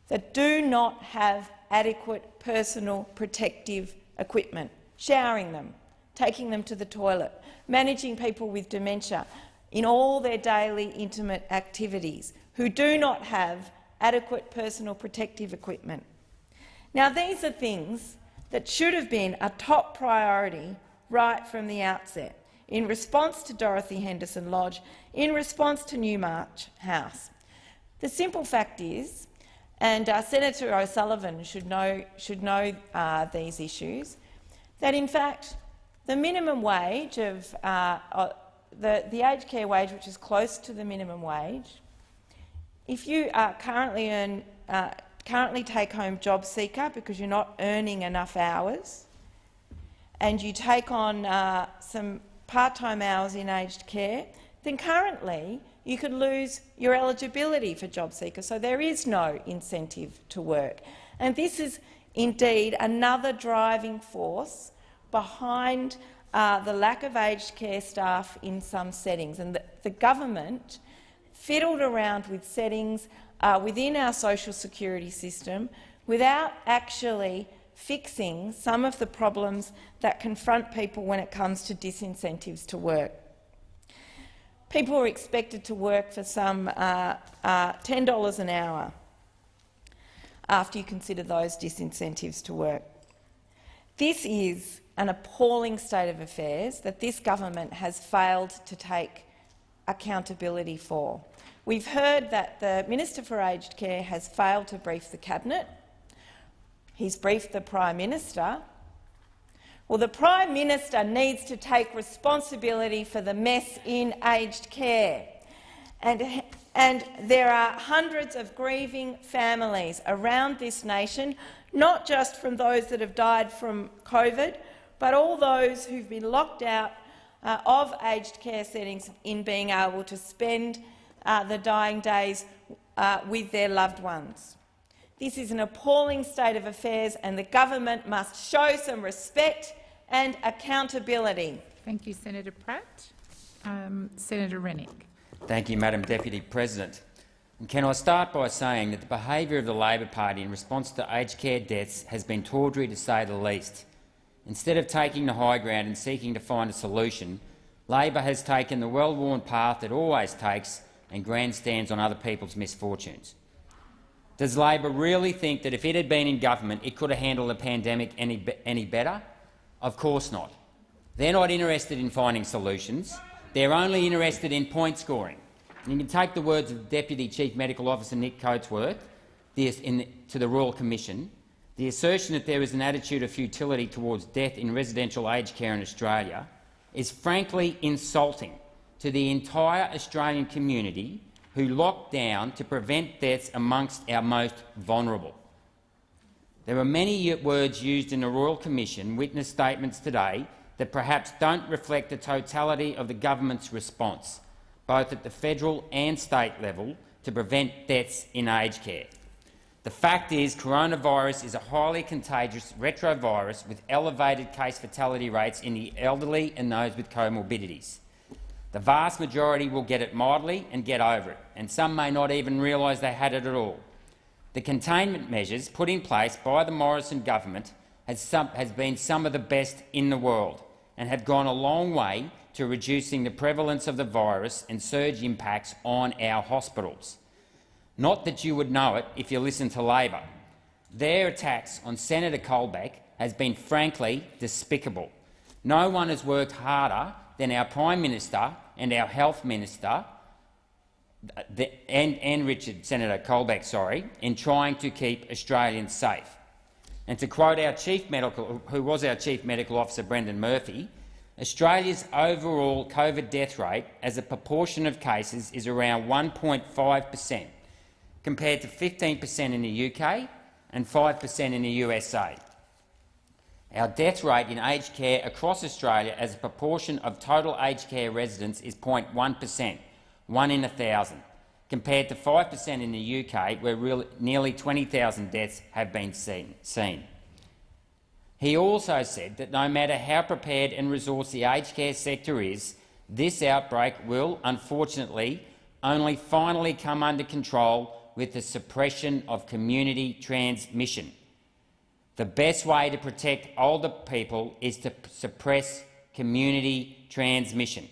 Speaker 23: that do not have adequate personal protective equipment, showering them, taking them to the toilet, managing people with dementia in all their daily intimate activities who do not have adequate personal protective equipment. Now, these are things that should have been a top priority right from the outset in response to Dorothy Henderson Lodge, in response to Newmarch House. The simple fact is, and uh, Senator O'Sullivan should know, should know uh, these issues, that in fact the minimum wage of uh, uh, the, the aged care wage, which is close to the minimum wage, if you currently earn uh, currently take home job seeker because you're not earning enough hours, and you take on uh, some part-time hours in aged care, then currently you could lose your eligibility for job seeker. So there is no incentive to work. And this is indeed another driving force behind uh, the lack of aged care staff in some settings. And the, the government fiddled around with settings uh, within our social security system without actually fixing some of the problems that confront people when it comes to disincentives to work. People are expected to work for some uh, uh, $10 an hour after you consider those disincentives to work. This is an appalling state of affairs that this government has failed to take accountability for. We've heard that the Minister for Aged Care has failed to brief the Cabinet. He's briefed the Prime Minister. Well, the Prime Minister needs to take responsibility for the mess in aged care. And, and there are hundreds of grieving families around this nation, not just from those that have died from COVID, but all those who've been locked out uh, of aged care settings in being able to spend uh, the dying days uh, with their loved ones. This is an appalling state of affairs and the government must show some respect and accountability.
Speaker 21: Thank you, Senator Pratt. Um, Senator Rennick.
Speaker 13: Thank you, Madam Deputy President. And can I start by saying that the behaviour of the Labor Party in response to aged care deaths has been tawdry to say the least. Instead of taking the high ground and seeking to find a solution, Labor has taken the well-worn path it always takes and grandstands on other people's misfortunes. Does Labor really think that if it had been in government it could have handled the pandemic any, any better? Of course not. They're not interested in finding solutions. They're only interested in point scoring. And you can take the words of Deputy Chief Medical Officer Nick Coatsworth the, to the Royal Commission the assertion that there is an attitude of futility towards death in residential aged care in Australia is frankly insulting to the entire Australian community who locked down to prevent deaths amongst our most vulnerable. There are many words used in the Royal Commission witness statements today that perhaps don't reflect the totality of the government's response, both at the federal and state level, to prevent deaths in aged care. The fact is coronavirus is a highly contagious retrovirus with elevated case fatality rates in the elderly and those with comorbidities. The vast majority will get it mildly and get over it, and some may not even realise they had it at all. The containment measures put in place by the Morrison government has, some, has been some of the best in the world and have gone a long way to reducing the prevalence of the virus and surge impacts on our hospitals. Not that you would know it if you listen to Labor. Their attacks on Senator Colbeck has been frankly despicable. No one has worked harder than our Prime Minister and our Health Minister and, and Richard, Senator Colbeck, sorry, in trying to keep Australians safe. And to quote our chief medical, who was our chief medical officer, Brendan Murphy, Australia's overall COVID death rate as a proportion of cases is around 1.5 per cent, compared to 15 per cent in the UK and 5 per cent in the USA. Our death rate in aged care across Australia as a proportion of total aged care residents is 0.1 per cent, one in a thousand, compared to 5 per cent in the UK, where really nearly 20,000 deaths have been seen. seen. He also said that no matter how prepared and resourced the aged care sector is, this outbreak will, unfortunately, only finally come under control with the suppression of community transmission. The best way to protect older people is to suppress community transmission.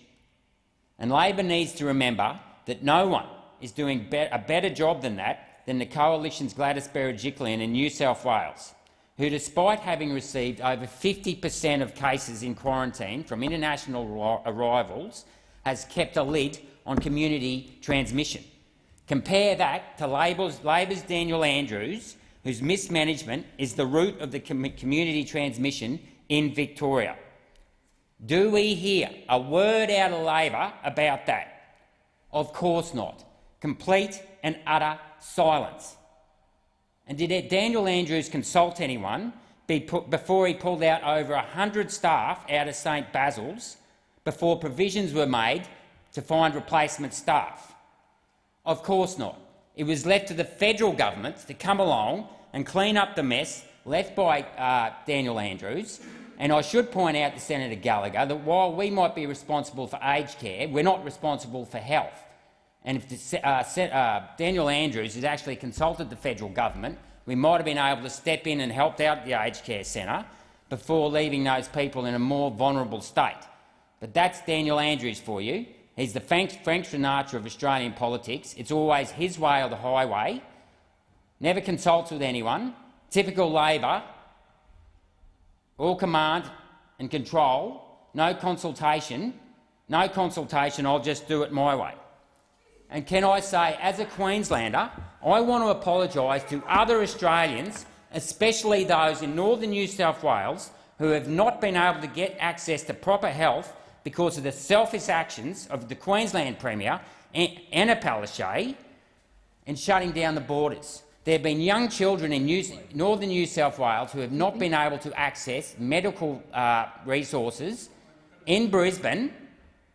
Speaker 13: And Labor needs to remember that no one is doing be a better job than that than the Coalition's Gladys Berejiklian in New South Wales, who, despite having received over 50 per cent of cases in quarantine from international arrivals, has kept a lid on community transmission. Compare that to Labor's, Daniel Andrews, whose mismanagement is the root of the com community transmission in Victoria. Do we hear a word out of Labor about that? Of course not. Complete and utter silence. And did Daniel Andrews consult anyone before he pulled out over 100 staff out of St Basil's before provisions were made to find replacement staff? Of course not. It was left to the federal government to come along and clean up the mess left by uh, Daniel Andrews. And I should point out to Senator Gallagher that while we might be responsible for aged care, we're not responsible for health. And if the, uh, uh, Daniel Andrews has actually consulted the federal government, we might have been able to step in and help out the aged care centre before leaving those people in a more vulnerable state. But that's Daniel Andrews for you. He's the Frank, Frank Sinatra of Australian politics. It's always his way or the highway. Never consults with anyone. Typical Labor. All command and control. No consultation. No consultation. I'll just do it my way. And can I say, as a Queenslander, I want to apologise to other Australians, especially those in northern New South Wales, who have not been able to get access to proper health because of the selfish actions of the Queensland Premier, Anna Palaszczuk, in shutting down the borders. There have been young children in New, northern New South Wales who have not been able to access medical uh, resources in Brisbane.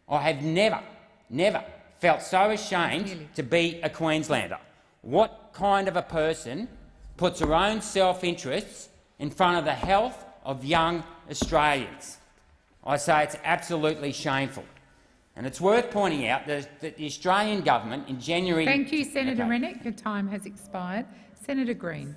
Speaker 13: I have never, never felt so ashamed to be a Queenslander. What kind of a person puts her own self-interests in front of the health of young Australians? I say it's absolutely shameful. And it's worth pointing out that, that the Australian government in January—
Speaker 21: Thank you, Senator okay. Rennick. Your time has expired. Senator Green.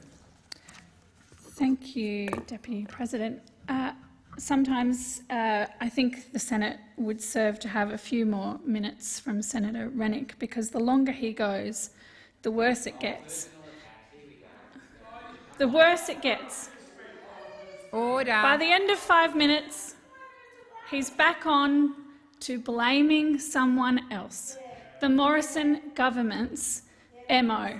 Speaker 24: Thank you, Deputy President. Uh, sometimes uh, I think the Senate would serve to have a few more minutes from Senator Rennick because the longer he goes, the worse it gets. The worse it gets.
Speaker 21: Order.
Speaker 24: By the end of five minutes, he's back on to blaming someone else, the Morrison government's MO.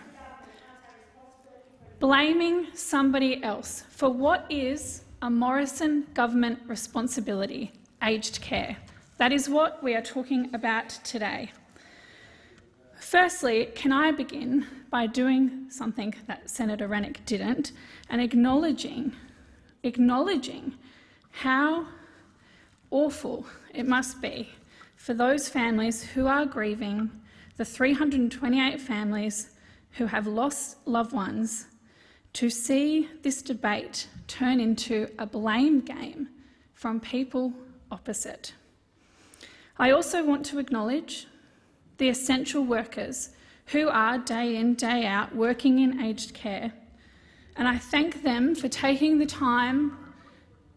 Speaker 24: Blaming somebody else for what is a Morrison government responsibility, aged care. That is what we are talking about today. Firstly, can I begin by doing something that Senator Rennick didn't and acknowledging, acknowledging how awful it must be for those families who are grieving, the 328 families who have lost loved ones, to see this debate turn into a blame game from people opposite. I also want to acknowledge the essential workers who are day in, day out working in aged care, and I thank them for taking the time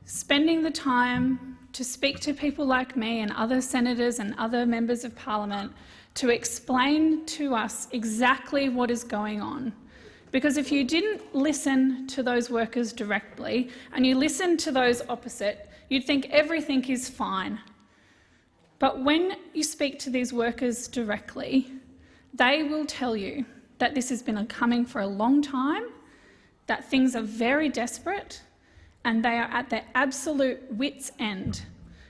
Speaker 24: spending the time to speak to people like me and other senators and other members of parliament to explain to us exactly what is going on. Because if you didn't listen to those workers directly and you listened to those opposite, you'd think everything is fine. But when you speak to these workers directly, they will tell you that this has been a coming for a long time, that things are very desperate, and they are at their absolute wits' end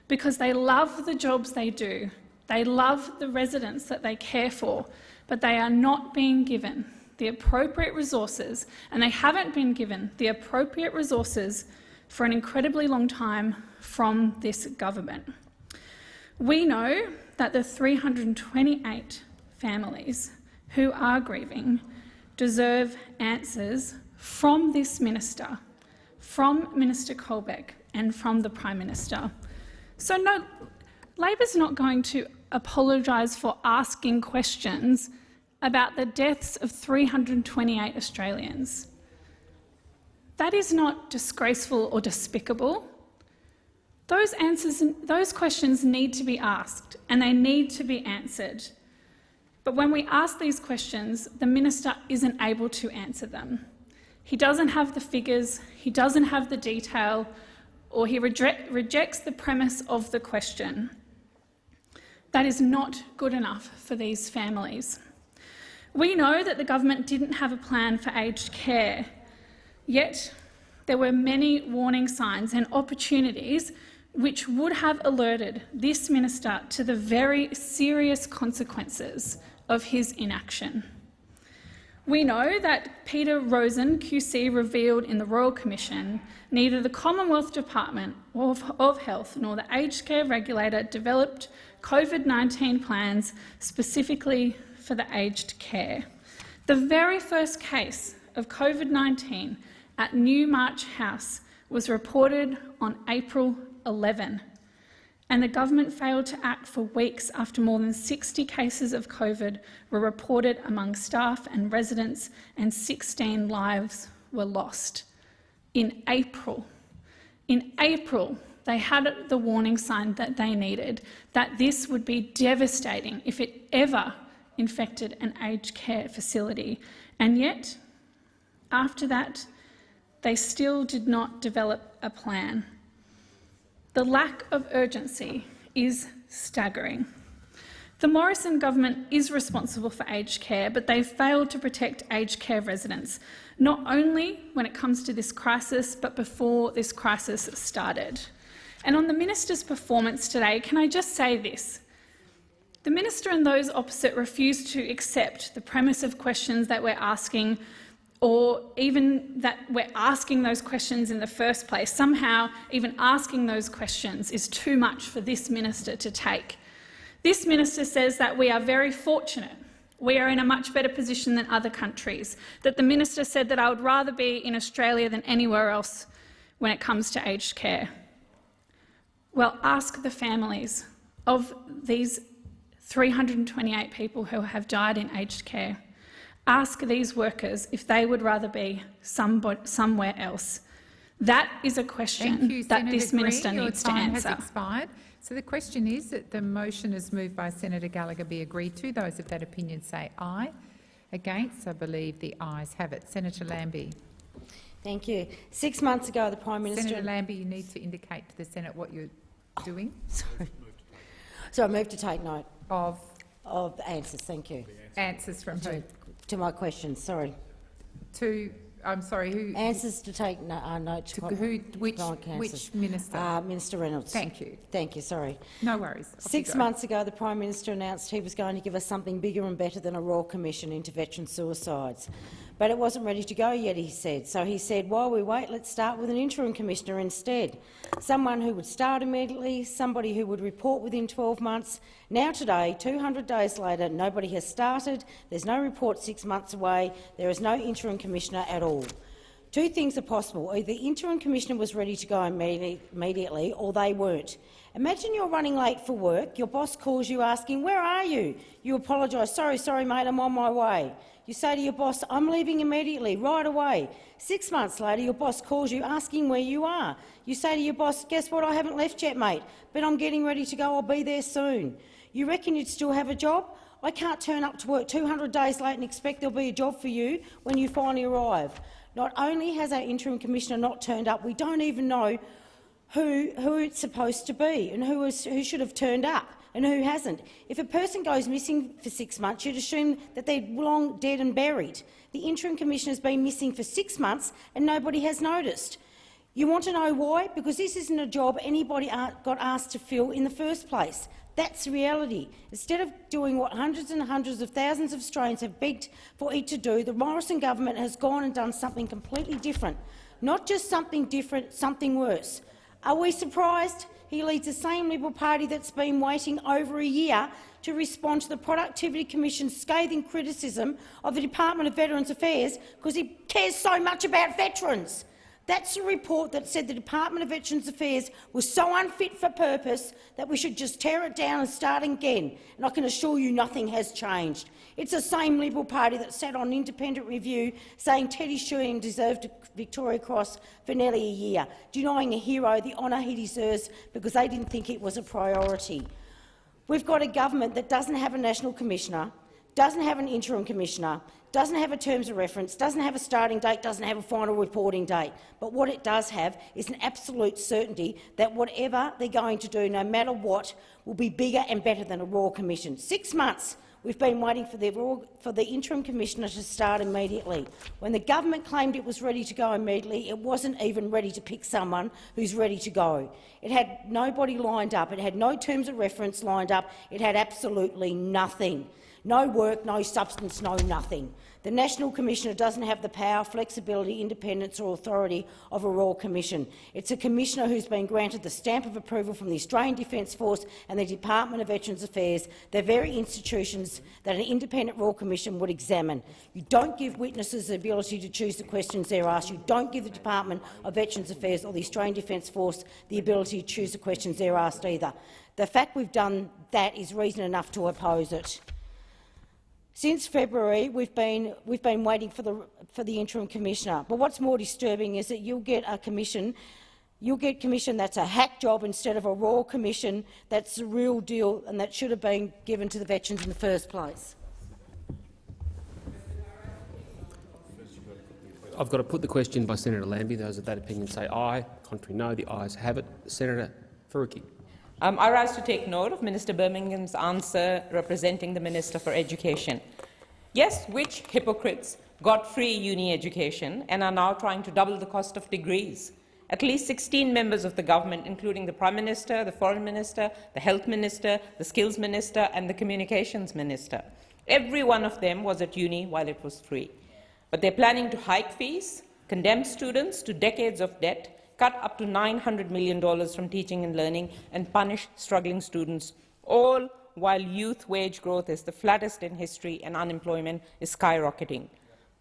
Speaker 24: because they love the jobs they do. They love the residents that they care for, but they are not being given the appropriate resources, and they haven't been given the appropriate resources for an incredibly long time from this government. We know that the 328 families who are grieving deserve answers from this minister, from Minister Colbeck and from the Prime Minister. So no, Labor's not going to apologise for asking questions about the deaths of 328 Australians. That is not disgraceful or despicable. Those, answers, those questions need to be asked and they need to be answered. But when we ask these questions, the minister isn't able to answer them. He doesn't have the figures, he doesn't have the detail, or he rejects the premise of the question. That is not good enough for these families. We know that the government didn't have a plan for aged care, yet there were many warning signs and opportunities which would have alerted this minister to the very serious consequences of his inaction. We know that Peter Rozen, QC, revealed in the Royal Commission neither the Commonwealth Department of, of Health nor the aged care regulator developed COVID-19 plans specifically for the aged care. The very first case of COVID-19 at Newmarch House was reported on April 11, and the government failed to act for weeks after more than 60 cases of COVID were reported among staff and residents and 16 lives were lost. In April, in April, they had the warning sign that they needed, that this would be devastating if it ever infected an aged care facility. And yet, after that, they still did not develop a plan. The lack of urgency is staggering. The Morrison government is responsible for aged care, but they've failed to protect aged care residents, not only when it comes to this crisis, but before this crisis started. And on the minister's performance today, can I just say this? The minister and those opposite refuse to accept the premise of questions that we're asking or even that we're asking those questions in the first place. Somehow, even asking those questions is too much for this minister to take. This minister says that we are very fortunate. We are in a much better position than other countries. That the minister said that I would rather be in Australia than anywhere else when it comes to aged care. Well, ask the families of these 328 people who have died in aged care. Ask these workers if they would rather be somewhere else. That is a question
Speaker 21: you,
Speaker 24: that
Speaker 21: Senator
Speaker 24: this minister
Speaker 21: Green.
Speaker 24: needs
Speaker 21: Your
Speaker 24: to
Speaker 21: time
Speaker 24: answer.
Speaker 21: Has expired. So the question is that the motion is moved by Senator Gallagher be agreed to. Those of that opinion say aye. Against, I believe the ayes have it. Senator Lambie.
Speaker 14: Thank you. Six months ago, the Prime Minister—
Speaker 21: Senator Lambie, you need to indicate to the Senate what you're doing.
Speaker 14: Oh, sorry. So I move to take note
Speaker 21: of
Speaker 14: of answers. Thank you.
Speaker 21: Answers from who?
Speaker 14: To my question, Sorry.
Speaker 21: To I'm sorry. Who
Speaker 14: answers to take no, uh, note
Speaker 21: to who? Which which minister?
Speaker 14: Uh, Minister Reynolds.
Speaker 21: Thank you.
Speaker 14: Thank you. Sorry.
Speaker 21: No worries. Off
Speaker 14: Six months ago, the Prime Minister announced he was going to give us something bigger and better than a Royal Commission into veteran suicides. But it wasn't ready to go yet, he said. So he said, while we wait, let's start with an interim commissioner instead. Someone who would start immediately, somebody who would report within 12 months. Now today, 200 days later, nobody has started. There's no report six months away. There is no interim commissioner at all. Two things are possible. Either the interim commissioner was ready to go immediately or they weren't. Imagine you're running late for work, your boss calls you asking, where are you? You apologise, sorry, sorry mate, I'm on my way. You say to your boss, I'm leaving immediately, right away. Six months later, your boss calls you asking where you are. You say to your boss, guess what, I haven't left yet, mate, but I'm getting ready to go, I'll be there soon. You reckon you'd still have a job? I can't turn up to work 200 days late and expect there'll be a job for you when you finally arrive. Not only has our interim commissioner not turned up, we don't even know who, who it's supposed to be and who, is, who should have turned up and who hasn't. If a person goes missing for six months, you'd assume that they're long dead and buried. The interim commissioner has been missing for six months and nobody has noticed. You want to know why? Because this isn't a job anybody got asked to fill in the first place. That's reality. Instead of doing what hundreds and hundreds of thousands of Australians have begged for it to do, the Morrison government has gone and done something completely different. Not just something different, something worse. Are we surprised? He leads the same Liberal Party that's been waiting over a year to respond to the Productivity Commission's scathing criticism of the Department of Veterans Affairs because he cares so much about veterans. That's a report that said the Department of Veterans Affairs was so unfit for purpose that we should just tear it down and start again. And I can assure you nothing has changed. It's the same Liberal Party that sat on independent review saying Teddy Sheean deserved Victoria Cross for nearly a year, denying a hero the honour he deserves because they didn't think it was a priority. We've got a government that doesn't have a national commissioner, doesn't have an interim commissioner, doesn't have a terms of reference, doesn't have a starting date, doesn't have a final reporting date. But what it does have is an absolute certainty that whatever they're going to do, no matter what, will be bigger and better than a Royal Commission. Six months we've been waiting for the, for the interim commissioner to start immediately. When the government claimed it was ready to go immediately, it wasn't even ready to pick someone who's ready to go. It had nobody lined up. It had no terms of reference lined up. It had absolutely nothing. No work, no substance, no nothing. The National Commissioner doesn't have the power, flexibility, independence or authority of a Royal Commission. It's a Commissioner who's been granted the stamp of approval from the Australian Defence Force and the Department of Veterans Affairs, the very institutions that an independent Royal Commission would examine. You don't give witnesses the ability to choose the questions they're asked. You don't give the Department of Veterans Affairs or the Australian Defence Force the ability to choose the questions they're asked either. The fact we've done that is reason enough to oppose it. Since February, we've been, we've been waiting for the, for the interim commissioner. But what's more disturbing is that you'll get a commission You'll get commission that's a hack job instead of a royal commission that's the real deal and that should have been given to the veterans in the first place.
Speaker 2: I've got to put the question by Senator Lambie. Those of that opinion say aye. Contrary, no. The ayes have it. Senator Faruqi.
Speaker 8: Um, I rise to take note of Minister Birmingham's answer representing the Minister for Education. Yes, which hypocrites got free uni education and are now trying to double the cost of degrees? At least 16 members of the government, including the Prime Minister, the Foreign Minister, the Health Minister, the Skills Minister and the Communications Minister. Every one of them was at uni while it was free. But they're planning to hike fees, condemn students to decades of debt cut up to $900 million from teaching and learning, and punish struggling students, all while youth wage growth is the flattest in history and unemployment is skyrocketing.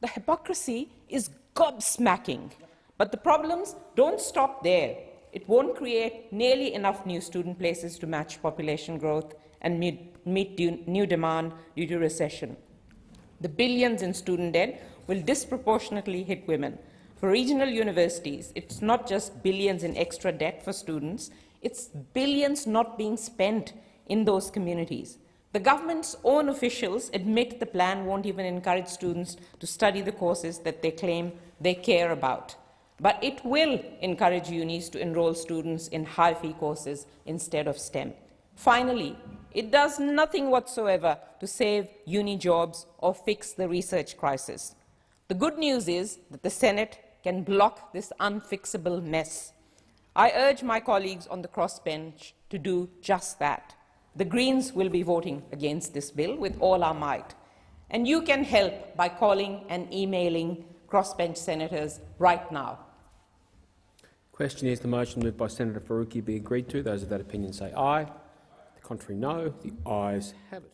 Speaker 8: The hypocrisy is gobsmacking. But the problems don't stop there. It won't create nearly enough new student places to match population growth and meet, meet new demand due to recession. The billions in student debt will disproportionately hit women, for regional universities, it's not just billions in extra debt for students, it's billions not being spent in those communities. The government's own officials admit the plan won't even encourage students to study the courses that they claim they care about. But it will encourage unis to enrol students in high-fee courses instead of STEM. Finally, it does nothing whatsoever to save uni jobs or fix the research crisis. The good news is that the Senate can block this unfixable mess. I urge my colleagues on the crossbench to do just that. The Greens will be voting against this bill with all our might. And you can help by calling and emailing crossbench senators right now.
Speaker 2: Question is the motion moved by Senator Faruqi be agreed to. Those of that opinion say aye. The contrary, no. The ayes have it.